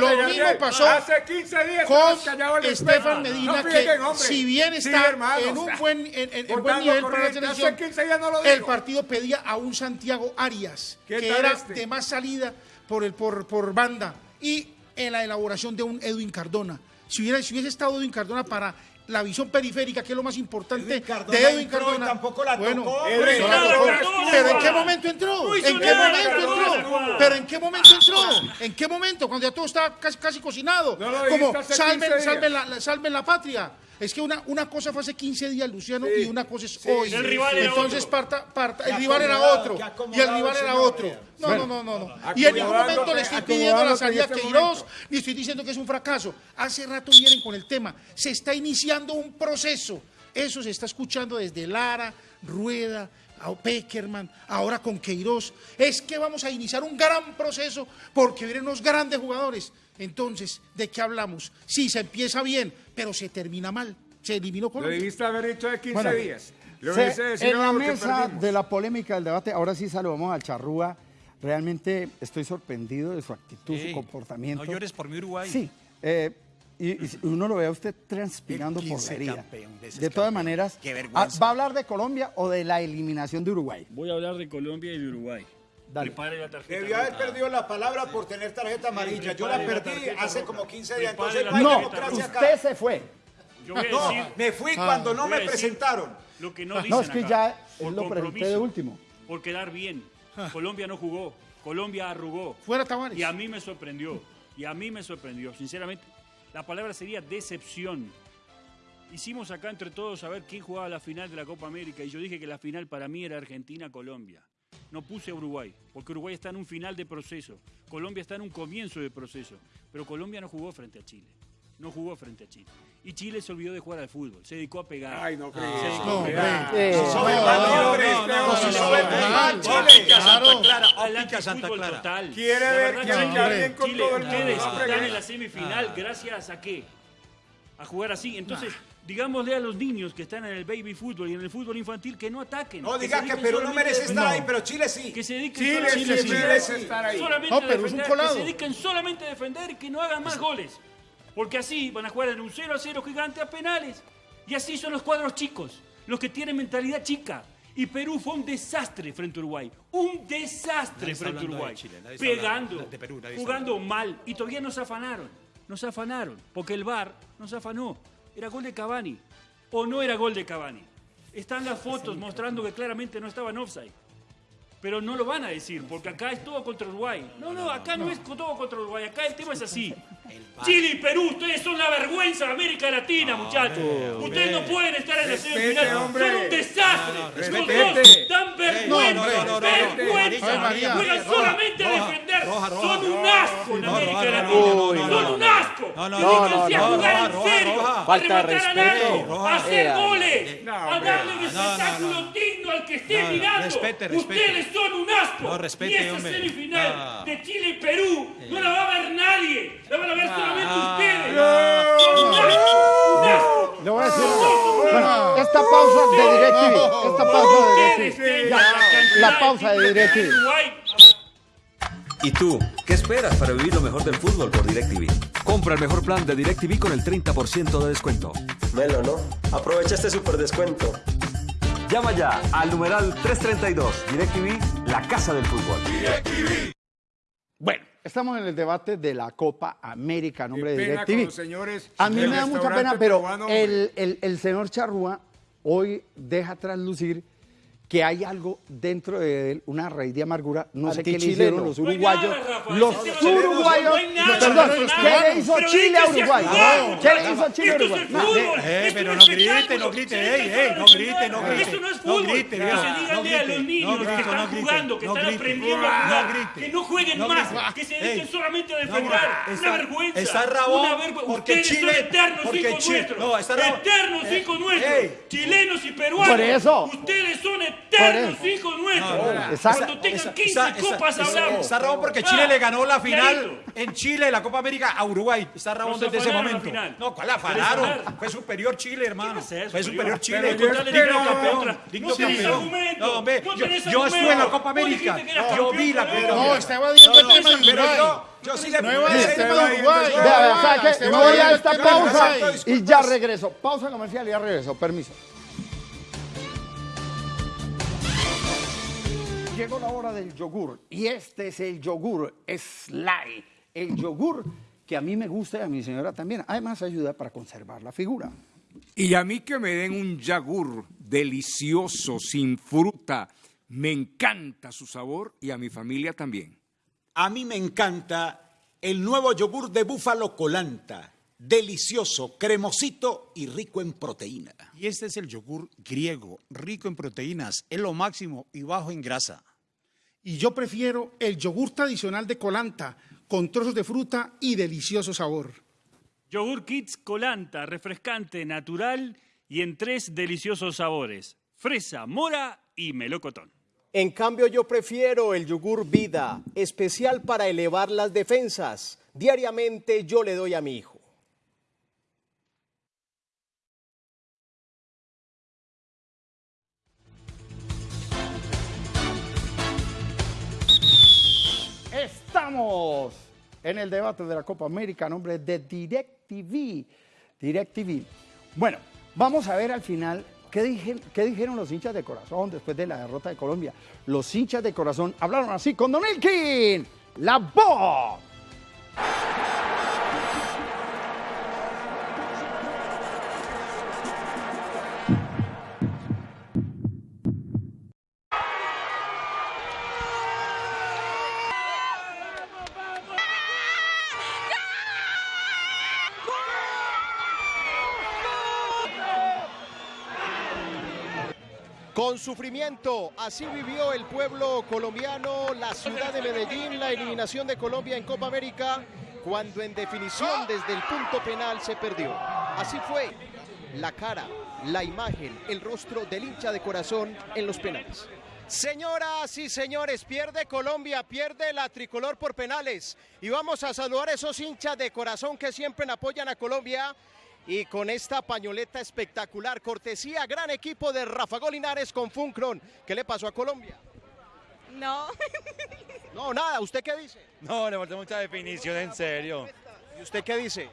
Lo mismo pasó Hace 15 días con Estefan. Medina, No que si bien Sí, está hermano, en un buen, en, en- en buen nivel para la selección, 15 días no lo el partido pedía a un Santiago Arias, ¿Qué que era este? de más salida por, el, por, por banda, y en la elaboración de un Edwin Cardona. Si, hubiera, si hubiese estado Edwin Cardona para la visión periférica, que es lo más importante Cardona de Edwin Cardona. tampoco la bueno, tocó, pero hombre. no la Nada, tocó. Cardona, Pero ¿en qué momento entró? ¿En qué momento entró? Pero ¿en qué momento entró? ¿En qué momento? Cuando ya todo estaba casi, casi cocinado. Como salven, 15 días. salven, la- salven la patria. Es que una, una cosa fue hace 15 días, Luciano, y una cosa es hoy. El rival era Entonces, otro. parta, parta, el rival era otro. Y el rival era otro. No, no, no, no, no. Y en ningún momento le estoy pidiendo la salida a este Queiroz, ni estoy diciendo que es un fracaso. Hace rato vienen con el tema. Se está iniciando un proceso. Eso se está escuchando desde Lara, Rueda, a Peckerman, ahora con Queiroz. Es que vamos a iniciar un gran proceso porque vienen unos grandes jugadores. Entonces, ¿de qué hablamos? Sí, se empieza bien, pero se termina mal. Se eliminó Lo Colombia. debiste haber dicho de 15 Bueno, días. Lo Se- en la mesa de la polémica del debate, ahora sí saludamos al Charrúa. Realmente estoy sorprendido de su actitud, su comportamiento. No llores por mi Uruguay. Sí. eh, y, y uno lo ve a usted transpirando por 15 la herida. campeón, de De todas campeón. maneras, Qué ah, vergüenza. ¿va a hablar de Colombia o de la eliminación de Uruguay? Voy a hablar de Colombia y de Uruguay. Dale. Prepare la tarjeta. Debió haber perdido la palabra por tener tarjeta amarilla. Yo la perdí hace roja. como 15 días. Prepare Entonces no hay democracia usted acá. se fue. Yo voy a No, decir me fui cuando no me presentaron. lo que no dicen No, es que acá. ya Por él lo compromiso, de último. Por quedar bien. Colombia no jugó. Colombia arrugó. Fuera Tavares. Y a mí me sorprendió. Y a mí me sorprendió. Sinceramente, la palabra sería decepción. Hicimos acá entre todos a ver quién jugaba la final de la Copa América y yo dije que la final para mí era Argentina-Colombia. No puse a Uruguay, porque Uruguay está en un final de proceso. Colombia está en un comienzo de proceso. Pero Colombia no jugó frente a Chile. No jugó frente a Chile. Y Chile se olvidó de jugar al fútbol. Se dedicó a pegar. Ay, no Se creí. dedicó No, a pegar. Eh, este. Santa Clara, Santa total. Quiere ver se bien con Chile, todo el mundo. ustedes No están en la semifinal gracias a qué? A jugar así. Entonces, digámosle a los niños que están en el baby fútbol y en el fútbol infantil que no ataquen. No digas que dediquen Perú no merece estar defender. ahí, pero Chile sí. Que se dediquen Chile solamente sí a defender. merece estar ahí. Solamente No, a Perú es un defender, colado. Que se dediquen solamente a defender y que no hagan más goles. Porque así van a jugar en un 0 a 0 gigante a penales. Y así son los cuadros chicos, los que tienen mentalidad chica. Y Perú fue un desastre frente a Uruguay. Un desastre Nadie frente a Uruguay. Chile, Pegando, de Perú, jugando mal. Y todavía nos afanaron. Nos afanaron. Porque el VAR nos afanó. Era gol de Cavani. O no era gol de Cavani. Están las fotos mostrando que claramente no estaba en offside. Pero no lo van a decir, porque acá es todo contra Uruguay. No, no, acá no, es todo contra Uruguay. Acá el tema es así. Chile y Perú, ustedes son la vergüenza de América Latina, muchachos. Ustedes no pueden estar en la semifinal. Son un desastre. Los dos dan vergüenza. vergüenza. Juegan solamente a defender. son un asco en América Latina. son un no. Asco. No, no, Dedíquense no, a no, jugar en roja, serio. roja. A rematar hacer goles. No, A darle un No, no, no, espectáculo no. digno al que esté No, no, mirando. respete, respete. Ustedes son un asco. No, respete, y esa hombre. semifinal de Chile y Perú no la va a ver nadie. La van a ver solamente ustedes. Un asco. Un asco. Le voy a decir algo. Bueno, esta pausa de DirecTV. Esta pausa de la pausa de DirecTV. ¿Y tú? ¿Qué esperas para vivir lo mejor del fútbol por DirecTV? Compra el mejor plan de DirecTV con el 30% de descuento. Melo, ¿no? Aprovecha este super descuento. Llama ya al numeral 332. DirecTV, la casa del fútbol. Bueno, estamos en el debate de la Copa América a nombre Qué de con DirecTV. los señores A mí me da mucha pena, pero el, el- el señor Charrúa hoy deja traslucir que hay algo dentro de él, una raíz de amargura, no sé qué le hicieron los uruguayos. los uruguayos, perdón. ¿qué le hizo Pero Chile a Uruguay? ¿Qué le hizo Chile a Esto es Uruguay? el No, fútbol. Eh, esto pero no grite, no grite, ey, no grite, no grite. Esto no es No fútbol. grite, que se no díganle a los niños no que están jugando, que no están aprendiendo a No jugar, que no jueguen más, que se dediquen solamente a defender. está- Una vergüenza. está rabón porque Ustedes Chile- son eternos porque hijos Chile- nuestros. no, está rabón. Eternos Eh, hijos nuestros. Chilenos y peruanos. Por eso. Ustedes son eternos eternos hijos nuestros. No, no, exacto. Cuando tengan Esa- 15 Está, está- copas hablamos. está Rabón porque Chile Ah, le ganó la final clarito. en Chile, la Copa América, a Uruguay. Está Rabón Nos desde ese momento. final. No, ¿cuál afanaron? Fue superior Chile, hermano. es Fue superior Chile. Pero digno campeón. Digno No tenés campeón. argumento. No, hombre, No yo, tenés yo estuve en la. Copa América. Yo vi la Copa No, está evadiendo el tema de Pero Uruguay. yo, sí le No de voy a esta pausa y ya regreso. Pausa comercial y ya regreso. Permiso. Llegó la hora del yogur y este es el yogur Sly, el yogur que a mí me gusta y a mi señora también. Además ayuda para conservar la figura. Y a mí que me den un yogur delicioso, sin fruta. Me encanta su sabor y a mi familia también. A mí me encanta el nuevo yogur de búfalo colanta. Delicioso, cremosito y rico en proteína. Y este es el yogur griego, rico en proteínas, es lo máximo y bajo en grasa. Y yo prefiero el yogur tradicional de Colanta, con trozos de fruta y delicioso sabor. Yogur Kids Colanta, refrescante, natural y en tres deliciosos sabores: fresa, mora y melocotón. En cambio, yo prefiero el yogur vida, especial para elevar las defensas. Diariamente yo le doy a mi hijo. En el debate de la Copa América nombre de DirecTV. DirecTV. Bueno, vamos a ver al final qué, qué dijeron los hinchas de corazón después de la derrota de Colombia. Los hinchas de corazón hablaron así con Don Elkin. La voz. Sufrimiento, así vivió el pueblo colombiano, la ciudad de Medellín, la eliminación de Colombia en Copa América, cuando en definición desde el punto penal se perdió. Así fue la cara, la imagen, el rostro del hincha de corazón en los penales. Señoras y señores, pierde Colombia, pierde la tricolor por penales. Y vamos a saludar a esos hinchas de corazón que siempre apoyan a Colombia. Y con esta pañoleta espectacular, cortesía, gran equipo de Rafa Golinares con Funcron. ¿Qué le pasó a Colombia? No. *laughs* No, nada, ¿usted qué dice? No, le falta mucha definición, en serio. ¿Y usted qué dice?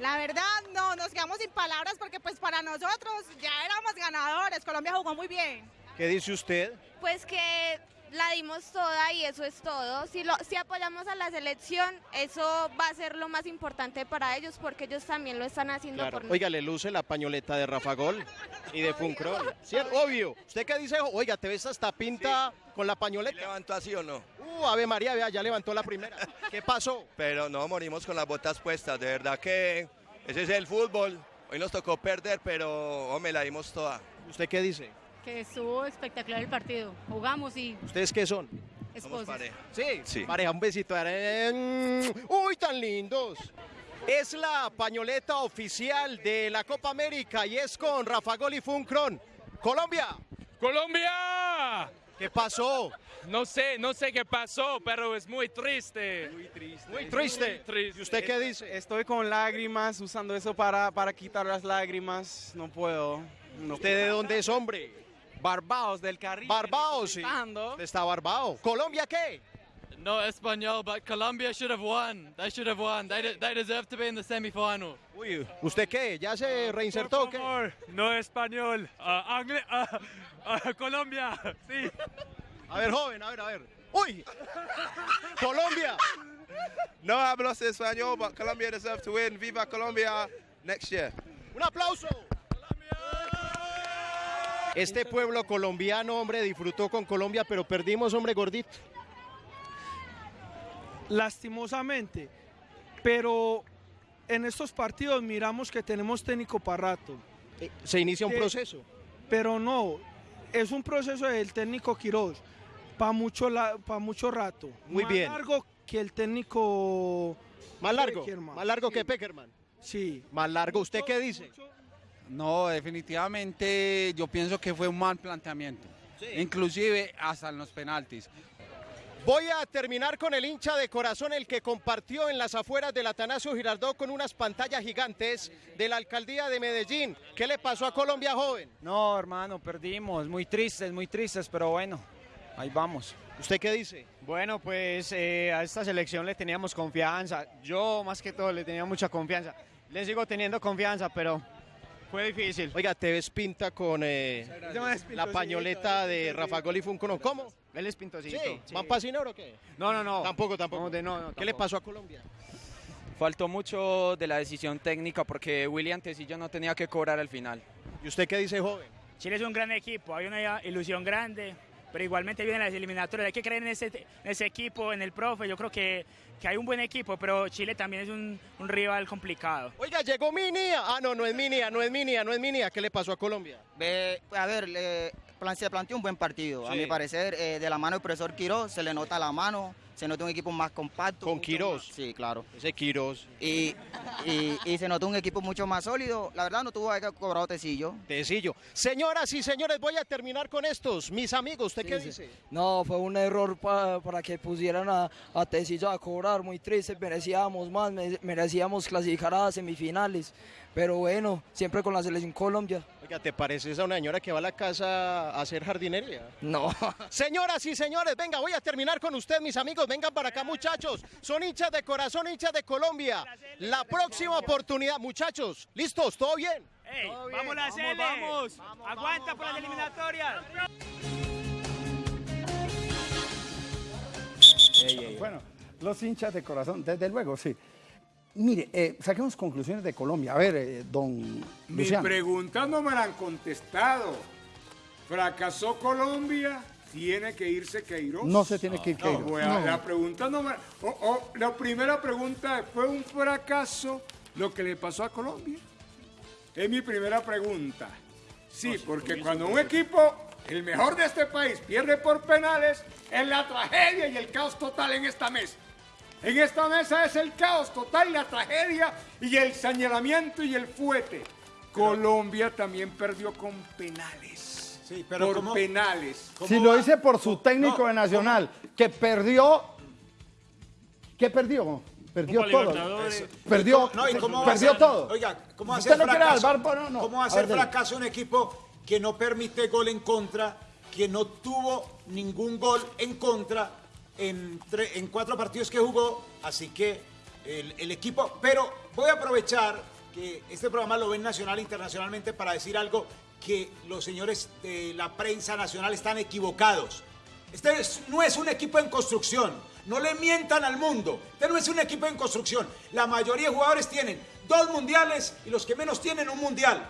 La verdad, no, nos quedamos sin palabras porque pues para nosotros ya éramos ganadores. Colombia jugó muy bien. ¿Qué dice usted? Pues que la dimos toda y eso es todo. Si, lo, si apoyamos a la selección, eso va a ser lo más importante para ellos porque ellos también lo están haciendo por Oiga, le luce la pañoleta de Rafa Gol y de Funcron. ¿Cierto? Obvio. ¿Usted qué dice? Oiga, ¿te ves hasta pinta con la pañoleta? ¿Levantó así o no? Uh, Ave María, vea, ya levantó la primera. ¿Qué pasó? Pero no morimos con las botas puestas, de verdad que ese es el fútbol. Hoy nos tocó perder, pero hombre, la dimos toda. ¿Usted qué dice? Que estuvo espectacular el partido. Jugamos y ¿Ustedes qué son? esposos. Sí, Sí. pareja, un besito. Uy, tan lindos. Es la pañoleta oficial de la Copa América y es con Rafa Gol y Funcron. Colombia. Colombia. ¿Qué pasó? No sé, no sé qué pasó, pero es muy triste. Muy triste. Muy triste. ¿Y usted qué dice? Estoy con lágrimas, usando eso para, para quitar las lágrimas. No puedo. no ¿Usted de dónde es, hombre? Barbados del Caribe. Barbados, sí. está barbado. ¿Colombia qué? No español, but Colombia should have won. They should have won. They, de- they deserve to be in the semifinal. Uy, ¿usted qué? ¿Ya se reinsertó? o qué? no español. ah, Colombia, sí. A ver, joven, a ver, a ver. ¡Uy! ¡Colombia! No hablo español, but Colombia deserve to win. Viva Colombia next year. ¡Un aplauso! Este pueblo colombiano, hombre, disfrutó con Colombia, pero perdimos, hombre, gordito. Lastimosamente. Pero en estos partidos miramos que tenemos técnico para rato. Se inicia un Que- proceso. Pero no, es un proceso del técnico Quiroz para mucho, la- pa mucho rato. Muy Más bien. largo que el técnico... Más largo, Peckerman. más largo que Peckerman. Sí. Más largo, ¿usted qué dice? No, definitivamente yo pienso que fue un mal planteamiento. inclusive hasta en los penaltis. Voy a terminar con el hincha de corazón, el que compartió en las afueras del Atanasio Girardot con unas pantallas gigantes de la alcaldía de Medellín. ¿Qué le pasó a Colombia, joven? No, hermano, perdimos. Muy tristes, muy tristes, pero bueno, ahí vamos. ¿Usted qué dice? Bueno, pues eh, a esta selección le teníamos confianza. Yo, más que todo, le tenía mucha confianza. Le sigo teniendo confianza, pero fue difícil. Oiga, te ves pinta con eh, la pañoleta de Rafa Gol y Funco, ¿no? ¿Cómo? Él es pintosito. Sí. ¿Van pasinero o qué? No, no, no. Tampoco, tampoco. No, de- no, no, ¿Qué le pasó a Colombia? Faltó mucho de la decisión técnica porque William Tecillo no tenía que cobrar al final. ¿Y usted qué dice, joven? Chile es un gran equipo, hay una ilusión grande, pero igualmente vienen las eliminatorias. Hay que creer en ese, en ese equipo, en el profe. Yo creo que, que hay un buen equipo, pero Chile también es un, un rival complicado. Oiga, llegó Minia. Ah, no, no es Minia, no es Minia, no es Minia. ¿Qué le pasó a Colombia? Ve, a ver, le- plan- se planteó un buen partido. A mi parecer, eh, de la mano del profesor Quiroz, se le nota la mano, se nota un equipo más compacto. ¿Con Quirós? más- Sí, claro. Ese Quiroz. Y, y, y se notó un equipo mucho más sólido. La verdad, no tuvo que cobrado Tecillo. Tecillo. Señoras y señores, voy a terminar con estos. Mis amigos, ¿usted qué Sí, dice? No, fue un error pa- para que pusieran a, a Tecillo a cobrar, muy triste, merecíamos más, me- merecíamos clasificar a semifinales, pero bueno, siempre con la selección Colombia. Oiga, ¿te pareces a una señora que va a la casa a hacer jardinería? No. *laughs* Señoras y señores, venga, voy a terminar con usted, mis amigos. Vengan para acá, muchachos. Son hinchas de corazón, hinchas de Colombia. La próxima oportunidad, muchachos. ¿Listos? ¿Todo bien? ¡Vamos la Cele! vamos. ¡Aguanta por las eliminatorias! Bueno, los hinchas de corazón, desde luego, sí. Mire, eh, saquemos conclusiones de Colombia. A ver, eh, don Mi Luciano. pregunta no me la han contestado. ¿Fracasó Colombia? ¿Tiene que irse Queiroz? No se tiene que ir No, Queiroz. No. La pregunta no me... o- o, la primera pregunta, ¿fue un fracaso lo que le pasó a Colombia? Es mi primera pregunta. Sí, porque cuando un equipo, el mejor de este país, pierde por penales, es la tragedia y el caos total en esta mesa. En esta mesa es el caos total y la tragedia y el señalamiento y el fuete. Colombia también perdió con penales. Sí, pero por ¿cómo- penales. Si lo dice por su técnico de Nacional, que perdió. ¿Qué perdió? Perdió todo. Perdió, No, ¿y cómo va a perdió ser- todo. Oiga, ¿cómo va a ¿Usted ser no fracaso? VAR? No, no. ¿Cómo va a A ser ver, dele. fracaso un equipo que no permite gol en contra, que no tuvo ningún gol en contra en, cuatro partidos que jugó? Así que el, equipo... Pero voy a aprovechar que este programa lo ven nacional e internacionalmente para decir algo que los señores de la prensa nacional están equivocados. Este es- no es un equipo en construcción. No le mientan al mundo. Este no es un equipo en construcción. La mayoría de jugadores tienen dos mundiales y los que menos tienen un mundial.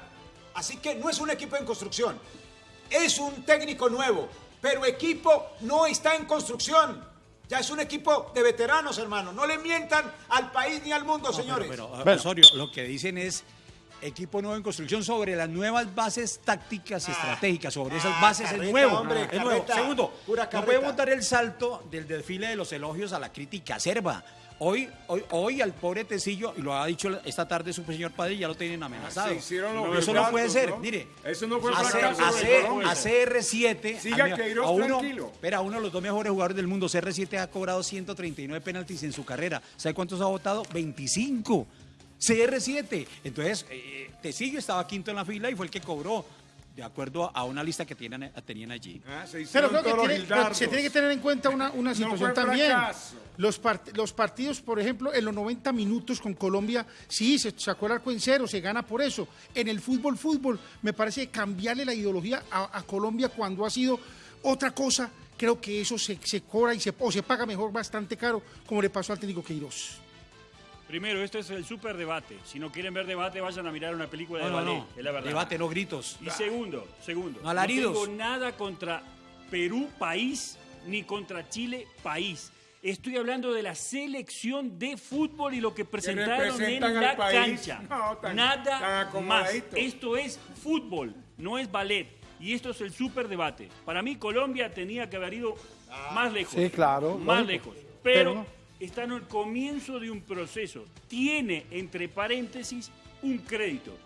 Así que no es un equipo en construcción. Es un técnico nuevo. Pero equipo no está en construcción. Ya es un equipo de veteranos, hermano. No le mientan al país ni al mundo, señores. Pero, Osorio, lo que dicen es equipo nuevo en construcción sobre las nuevas bases tácticas y estratégicas, sobre esas ah, bases es carreta, nuevo, hombre, es nuevo. Segundo, no podemos dar el salto del desfile de los elogios a la crítica acerba. Hoy, hoy, hoy al pobre Tecillo, y lo ha dicho esta tarde su señor padre, ya lo tienen amenazado. Hicieron los No, eso no puede ser, ¿no? mire. Eso no fue a, fracaso C- de a C- Colombia. a CR7. Siga a a uno, tranquilo. Espera, uno de los dos mejores jugadores del mundo, CR7 ha cobrado 139 penaltis en su carrera. ¿Sabe cuántos ha votado? 25. CR7. Entonces, eh, Tecillo estaba quinto en la fila y fue el que cobró, de acuerdo a una lista que tienen, tenían allí. Pero creo que tiene- pero se tiene que tener en cuenta una, situación también. fracaso. Los, part- los partidos, por ejemplo, en los 90 minutos con Colombia, sí, se sacó el arco en cero, se gana por eso. En el fútbol, fútbol, me parece cambiarle la ideología a, a Colombia cuando ha sido otra cosa, creo que eso se, se cobra y se, o se paga mejor bastante caro, como le pasó al técnico Queiroz. Primero, este es el super debate. Si no quieren ver debate, vayan a mirar una película de No, ballet. no. Es la verdad. Debate, no gritos. Y segundo, segundo. No alaridos. tengo nada contra Perú, país, ni contra Chile, país. Estoy hablando de la selección de fútbol y lo que presentaron en la país. cancha. *laughs* No, tan- nada tan más. Esto es fútbol, no es ballet. Y esto es el super debate. Para mí, Colombia tenía que haber ido más lejos. Sí, claro, Más lógico. lejos. Pero Pero no. Está en el comienzo de un proceso. Tiene, entre paréntesis, un crédito.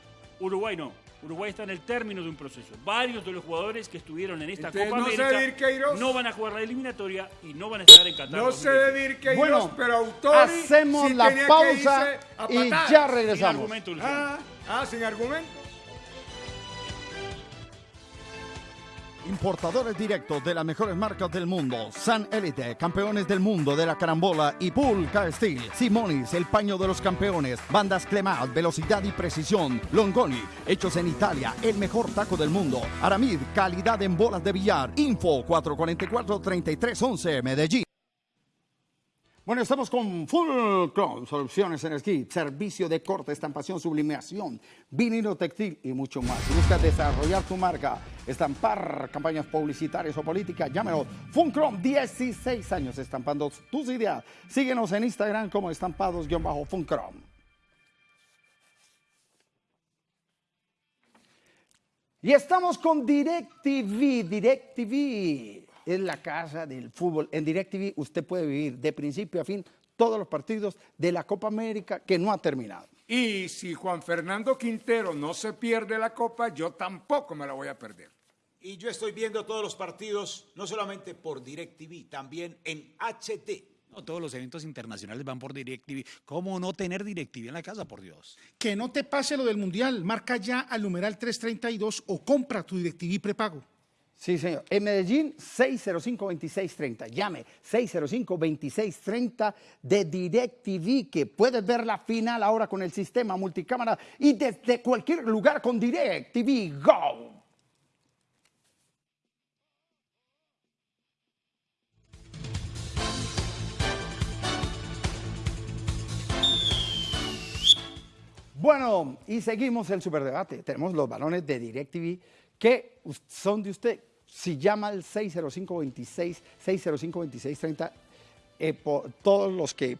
Uruguay no. Uruguay está en el término de un proceso. Varios de los jugadores que estuvieron en esta Entonces, Copa no sé América Queiroz. no van a jugar la eliminatoria y no van a estar en Qatar. No sé de Queiroz, Bueno, pero Autori hacemos sí la pausa y ya regresamos. Sin argumento, Luciano. Ah, ah, sin argumento. Importadores directos de las mejores marcas del mundo. San Elite, campeones del mundo de la carambola y Pulca Steel. Simonis, el paño de los campeones. Bandas Clemat, velocidad y precisión. Longoni, hechos en Italia, el mejor taco del mundo. Aramid, calidad en bolas de billar. Info 444-3311, Medellín. Bueno, estamos con Full Crown, soluciones en esquí, servicio de corte, estampación, sublimación, vinilo textil y mucho más. Si buscas desarrollar tu marca, estampar campañas publicitarias o políticas, llámelo Funcrom, 16 años estampando tus ideas. Síguenos en Instagram como estampados-funcrom. Y estamos con DirecTV. DirecTV es la casa del fútbol. En DirecTV usted puede vivir de principio a fin todos los partidos de la Copa América que no ha terminado. Y si Juan Fernando Quintero no se pierde la copa, yo tampoco me la voy a perder. Y yo estoy viendo todos los partidos, no solamente por DirecTV, también en HD. No, todos los eventos internacionales van por DirecTV. ¿Cómo no tener DirecTV en la casa, por Dios? Que no te pase lo del Mundial. Marca ya al numeral 332 o compra tu DirecTV prepago. Sí, señor. En Medellín, 605-2630. Llame 605-2630 de DirecTV, que puedes ver la final ahora con el sistema multicámara y desde cualquier lugar con DirecTV. ¡Go! Bueno, y seguimos el superdebate. Tenemos los balones de DirecTV que son de usted. Si llama al 605-26, 605-2630, eh, todos los que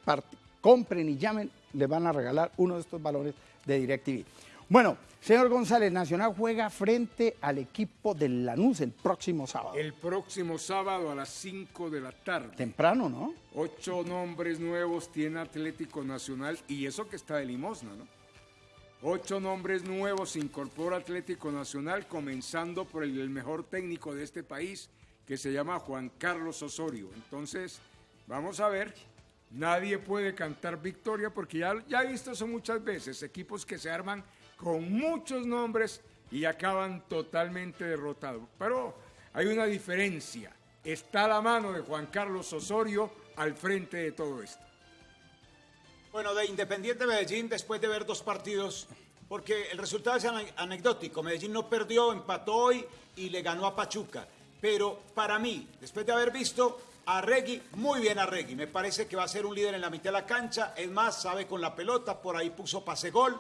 compren y llamen le van a regalar uno de estos balones de DirecTV. Bueno, señor González, Nacional juega frente al equipo del Lanús el próximo sábado. El próximo sábado a las 5 de la tarde. Temprano, ¿no? Ocho nombres nuevos tiene Atlético Nacional y eso que está de limosna, ¿no? Ocho nombres nuevos incorpora Atlético Nacional, comenzando por el, mejor técnico de este país, que se llama Juan Carlos Osorio. Entonces, vamos a ver. Nadie puede cantar victoria porque ya, ya he visto eso muchas veces. Equipos que se arman con muchos nombres y acaban totalmente derrotados. Pero hay una diferencia. Está la mano de Juan Carlos Osorio al frente de todo esto. Bueno, de Independiente Medellín, después de ver dos partidos, porque el resultado es ane- anecdótico. Medellín no perdió, empató hoy y le ganó a Pachuca. Pero para mí, después de haber visto a Regui, muy bien a Regui. Me parece que va a ser un líder en la mitad de la cancha. Es más, sabe con la pelota, por ahí puso pase gol.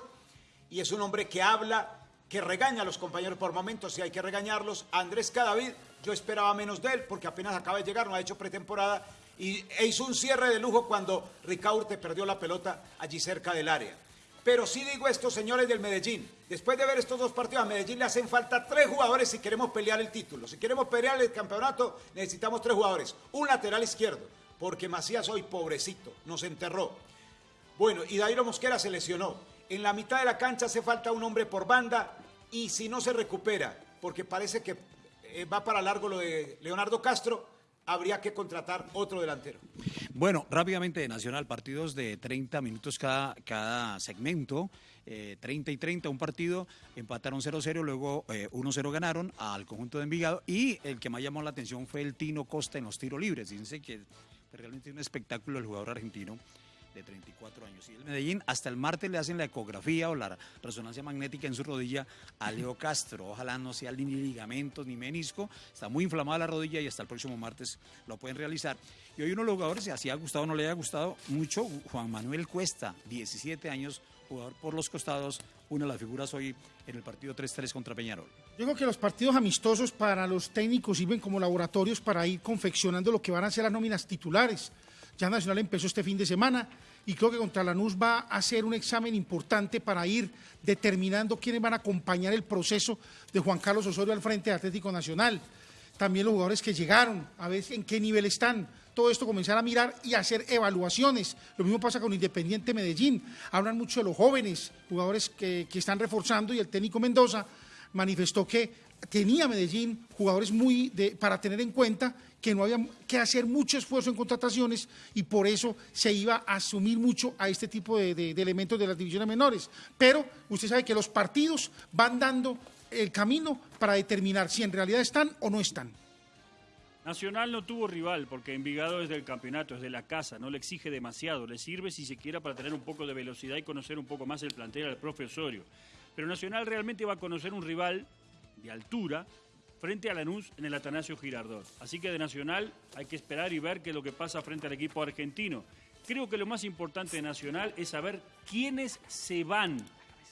Y es un hombre que habla, que regaña a los compañeros por momentos, si hay que regañarlos. Andrés Cadavid, yo esperaba menos de él, porque apenas acaba de llegar, no ha hecho pretemporada. Y e hizo un cierre de lujo cuando Ricaurte perdió la pelota allí cerca del área. Pero sí digo esto, señores del Medellín, después de ver estos dos partidos, a Medellín le hacen falta tres jugadores si queremos pelear el título. Si queremos pelear el campeonato, necesitamos tres jugadores. Un lateral izquierdo, porque Macías hoy, pobrecito, nos enterró. Bueno, y Dairo Mosquera se lesionó. En la mitad de la cancha hace falta un hombre por banda y si no se recupera, porque parece que eh, va para largo lo de Leonardo Castro, habría que contratar otro delantero. Bueno, rápidamente de Nacional, partidos de 30 minutos cada, segmento, eh, 30 y 30, un partido, empataron 0-0, luego eh, 1-0 ganaron al conjunto de Envigado y el que más llamó la atención fue el Tino Costa en los tiros libres. Fíjense que realmente es un espectáculo el jugador argentino de 34 años. Y el Medellín hasta el martes le hacen la ecografía o la resonancia magnética en su rodilla a Leo *laughs* Castro. Ojalá no sea ni ligamentos ni menisco. Está muy inflamada la rodilla y hasta el próximo martes lo pueden realizar. Y hoy uno de los jugadores, si así ha gustado o no le haya gustado mucho, Juan Manuel Cuesta, 17 años, jugador por los costados, una de las figuras hoy en el partido 3-3 contra Peñarol. Yo creo que los partidos amistosos para los técnicos sirven como laboratorios para ir confeccionando lo que van a ser las nóminas titulares. Ya Nacional empezó este fin de semana y creo que contra Lanús va a hacer un examen importante para ir determinando quiénes van a acompañar el proceso de Juan Carlos Osorio al frente de Atlético Nacional. También los jugadores que llegaron, a ver en qué nivel están. Todo esto comenzar a mirar y hacer evaluaciones. Lo mismo pasa con Independiente Medellín. Hablan mucho de los jóvenes, jugadores que, que están reforzando y el técnico Mendoza manifestó que tenía Medellín jugadores muy para tener en cuenta que no había que hacer mucho esfuerzo en contrataciones y por eso se iba a asumir mucho a este tipo de, de- elementos de las divisiones menores. Pero usted sabe que los partidos van dando el camino para determinar si en realidad están o no están. Nacional no tuvo rival porque Envigado es del campeonato, es de la casa, no le exige demasiado, le sirve si se quiera para tener un poco de velocidad y conocer un poco más el plantel al profe Osorio. Pero Nacional realmente va a conocer un rival de altura frente a Lanús en el Atanasio Girardot. Así que de Nacional hay que esperar y ver qué es lo que pasa frente al equipo argentino. Creo que lo más importante de Nacional es saber quiénes se van,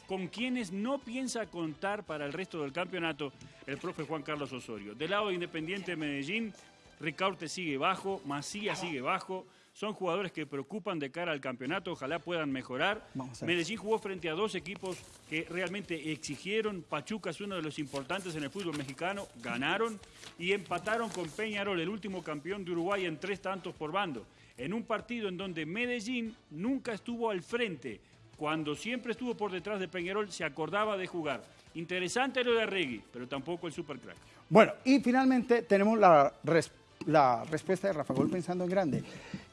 con quienes no piensa contar para el resto del campeonato el profe Juan Carlos Osorio. Del lado de Independiente de Medellín, Ricaurte sigue bajo, Macías sigue bajo. Son jugadores que preocupan de cara al campeonato, ojalá puedan mejorar. Medellín jugó frente a dos equipos que realmente exigieron. Pachuca es uno de los importantes en el fútbol mexicano, ganaron y empataron con Peñarol, el último campeón de Uruguay, en tres tantos por bando. En un partido en donde Medellín nunca estuvo al frente, cuando siempre estuvo por detrás de Peñarol, se acordaba de jugar. Interesante lo de Arregui, pero tampoco el supercrack. Bueno, y finalmente tenemos la, res- la respuesta de Rafa Gol pensando en grande.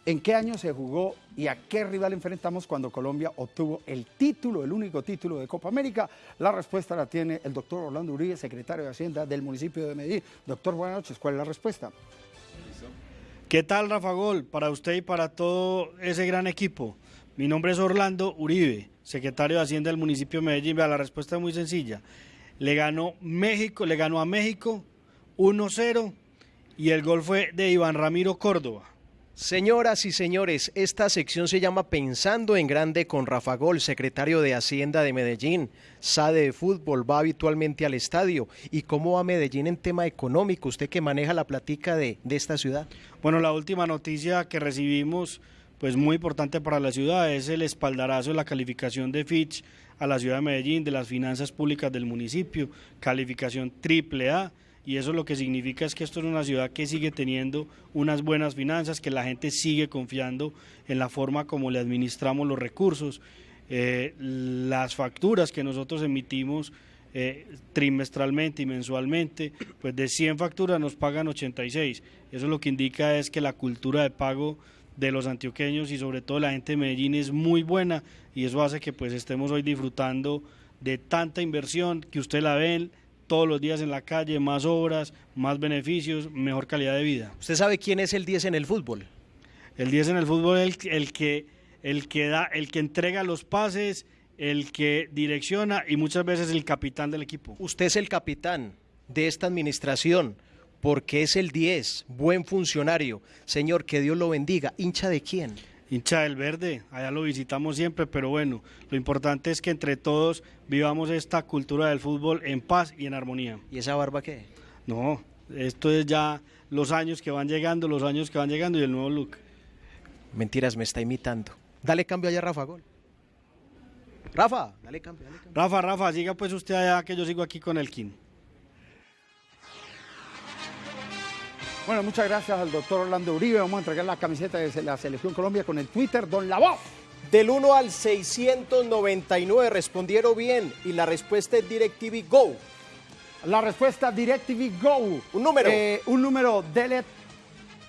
¿En qué año se jugó y a qué rival enfrentamos cuando Colombia obtuvo el título, el único título de Copa América? La respuesta la tiene el doctor Orlando Uribe, secretario de Hacienda del municipio de Medellín. Doctor, buenas noches. ¿Cuál es la respuesta? ¿Qué tal, Rafa Gol? Para usted y para todo ese gran equipo. Mi nombre es Orlando Uribe, secretario de Hacienda del municipio de Medellín. La respuesta es muy sencilla. Le ganó México, le ganó a México 1-0 y el gol fue de Iván Ramiro Córdoba. Señoras y señores, esta sección se llama Pensando en Grande con Rafa Gol, secretario de Hacienda de Medellín. Sabe de fútbol, va habitualmente al estadio. ¿Y cómo va Medellín en tema económico? Usted que maneja la platica de, de esta ciudad. Bueno, la última noticia que recibimos, pues muy importante para la ciudad, es el espaldarazo de la calificación de Fitch a la ciudad de Medellín, de las finanzas públicas del municipio, calificación triple A. Y eso lo que significa es que esto es una ciudad que sigue teniendo unas buenas finanzas, que la gente sigue confiando en la forma como le administramos los recursos. Eh, las facturas que nosotros emitimos eh, trimestralmente y mensualmente, pues de 100 facturas nos pagan 86. Eso lo que indica es que la cultura de pago de los antioqueños y sobre todo la gente de Medellín es muy buena y eso hace que pues estemos hoy disfrutando de tanta inversión que usted la ven todos los días en la calle, más obras, más beneficios, mejor calidad de vida. ¿Usted sabe quién es el 10 en el fútbol? El 10 en el fútbol es el, el que el que da, el que entrega los pases, el que direcciona y muchas veces el capitán del equipo. Usted es el capitán de esta administración porque es el 10, buen funcionario. Señor, que Dios lo bendiga. ¿Hincha de quién? Hincha del verde, allá lo visitamos siempre, pero bueno, lo importante es que entre todos vivamos esta cultura del fútbol en paz y en armonía. ¿Y esa barba qué? No, esto es ya los años que van llegando, los años que van llegando y el nuevo look. Mentiras, me está imitando. Dale cambio allá, Rafa Gol. Rafa, dale cambio, dale cambio. Rafa, Rafa, siga pues usted allá que yo sigo aquí con el King. Bueno, muchas gracias al doctor Orlando Uribe. Vamos a entregar la camiseta de la Selección Colombia con el Twitter Don La Voz. Del 1 al 699 respondieron bien y la respuesta es DirecTV Go. La respuesta DirecTV Go. Un número. Eh, un número DL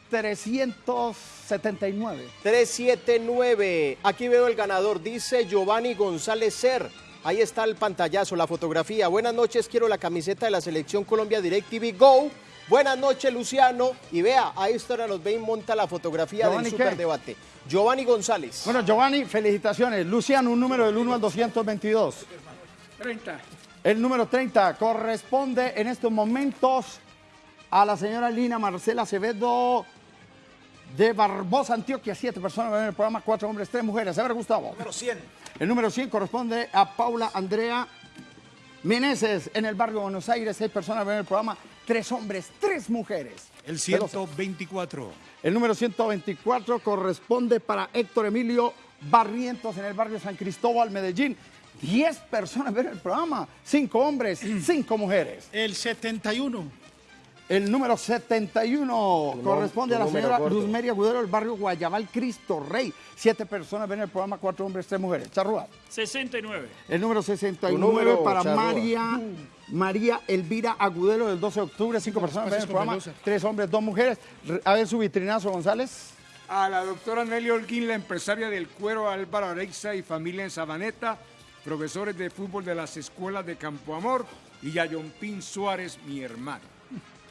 379. 379. Aquí veo el ganador. Dice Giovanni González Ser. Ahí está el pantallazo, la fotografía. Buenas noches, quiero la camiseta de la Selección Colombia DirecTV Go. Buenas noches, Luciano. Y vea, ahí está ahora nos ve y monta la fotografía Giovanni, del ¿qué? superdebate. Giovanni González. Bueno, Giovanni, felicitaciones. Luciano, un número del 1 al 222. 30. El número 30 corresponde en estos momentos a la señora Lina Marcela Acevedo de Barbosa, Antioquia. Siete personas ven el programa, cuatro hombres, tres mujeres. A ver, Gustavo. Número 100. El número 100 corresponde a Paula Andrea Meneses en el barrio de Buenos Aires. Seis personas ven el programa, tres hombres, tres mujeres. El Veloz. 124. El número 124 corresponde para Héctor Emilio Barrientos en el barrio San Cristóbal, Medellín. 10 personas ven el programa, 5 hombres, 5 mujeres. El 71. El número 71 Tu corresponde a la señora gordo. Luzmeri Agudelo del barrio Guayabal Cristo Rey. Siete personas ven el programa, cuatro hombres, tres mujeres. Charrúa. 69. El número 69 Tu número, para. María, María Elvira Agudelo del 12 de octubre. Cinco personas ven el programa, tres hombres, dos mujeres. Re- A ver su vitrinazo, González. A la doctora Nelly Holguín, la empresaria del cuero Álvaro Areixa y familia en Sabaneta, profesores de fútbol de las escuelas de Campo Amor y a Pin Suárez, mi hermano.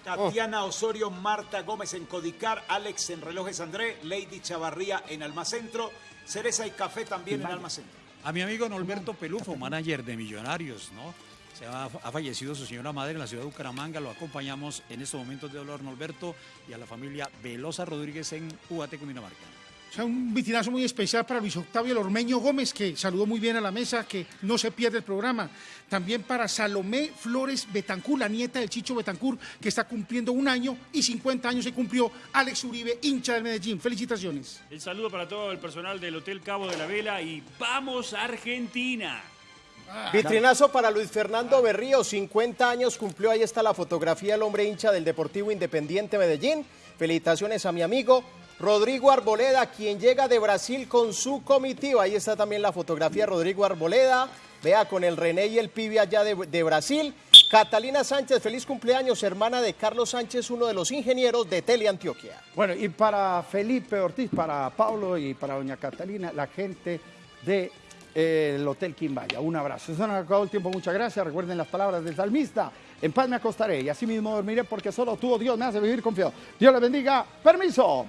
Tatiana Osorio, Marta Gómez en Codicar, Alex en Relojes André, Lady Chavarría en Almacentro, Cereza y Café también en Almacentro. A mi amigo Norberto Pelufo, manager de Millonarios, ¿no? Se ha, ha fallecido su señora madre en la ciudad de Bucaramanga, lo acompañamos en estos momentos de dolor Norberto y a la familia Velosa Rodríguez en Ubaté, Cundinamarca. O sea, un vitrinazo muy especial para Luis Octavio Lormeño Gómez, que saludó muy bien a la mesa, que no se pierde el programa. También para Salomé Flores Betancur, la nieta del Chicho Betancur, que está cumpliendo un año y 50 años se cumplió Alex Uribe, hincha del Medellín. Felicitaciones. El saludo para todo el personal del Hotel Cabo de la Vela y ¡Vamos Argentina! Vitrinazo para Luis Fernando Berrío, 50 años cumplió, ahí está la fotografía del hombre hincha del Deportivo Independiente Medellín. Felicitaciones a mi amigo Rodrigo Arboleda, quien llega de Brasil con su comitiva. Ahí está también la fotografía de Rodrigo Arboleda. Vea con el René y el Pibe allá de, de Brasil. Catalina Sánchez, feliz cumpleaños, hermana de Carlos Sánchez, uno de los ingenieros de Teleantioquia. Bueno, y para Felipe Ortiz, para Pablo y para doña Catalina, la gente del Hotel Quimbaya. Un abrazo. Eso nos ha acabado el tiempo, muchas gracias. Recuerden las palabras del salmista. En paz me acostaré y así mismo dormiré porque solo tú, oh Dios, me hace vivir confiado. Dios les bendiga. Permiso.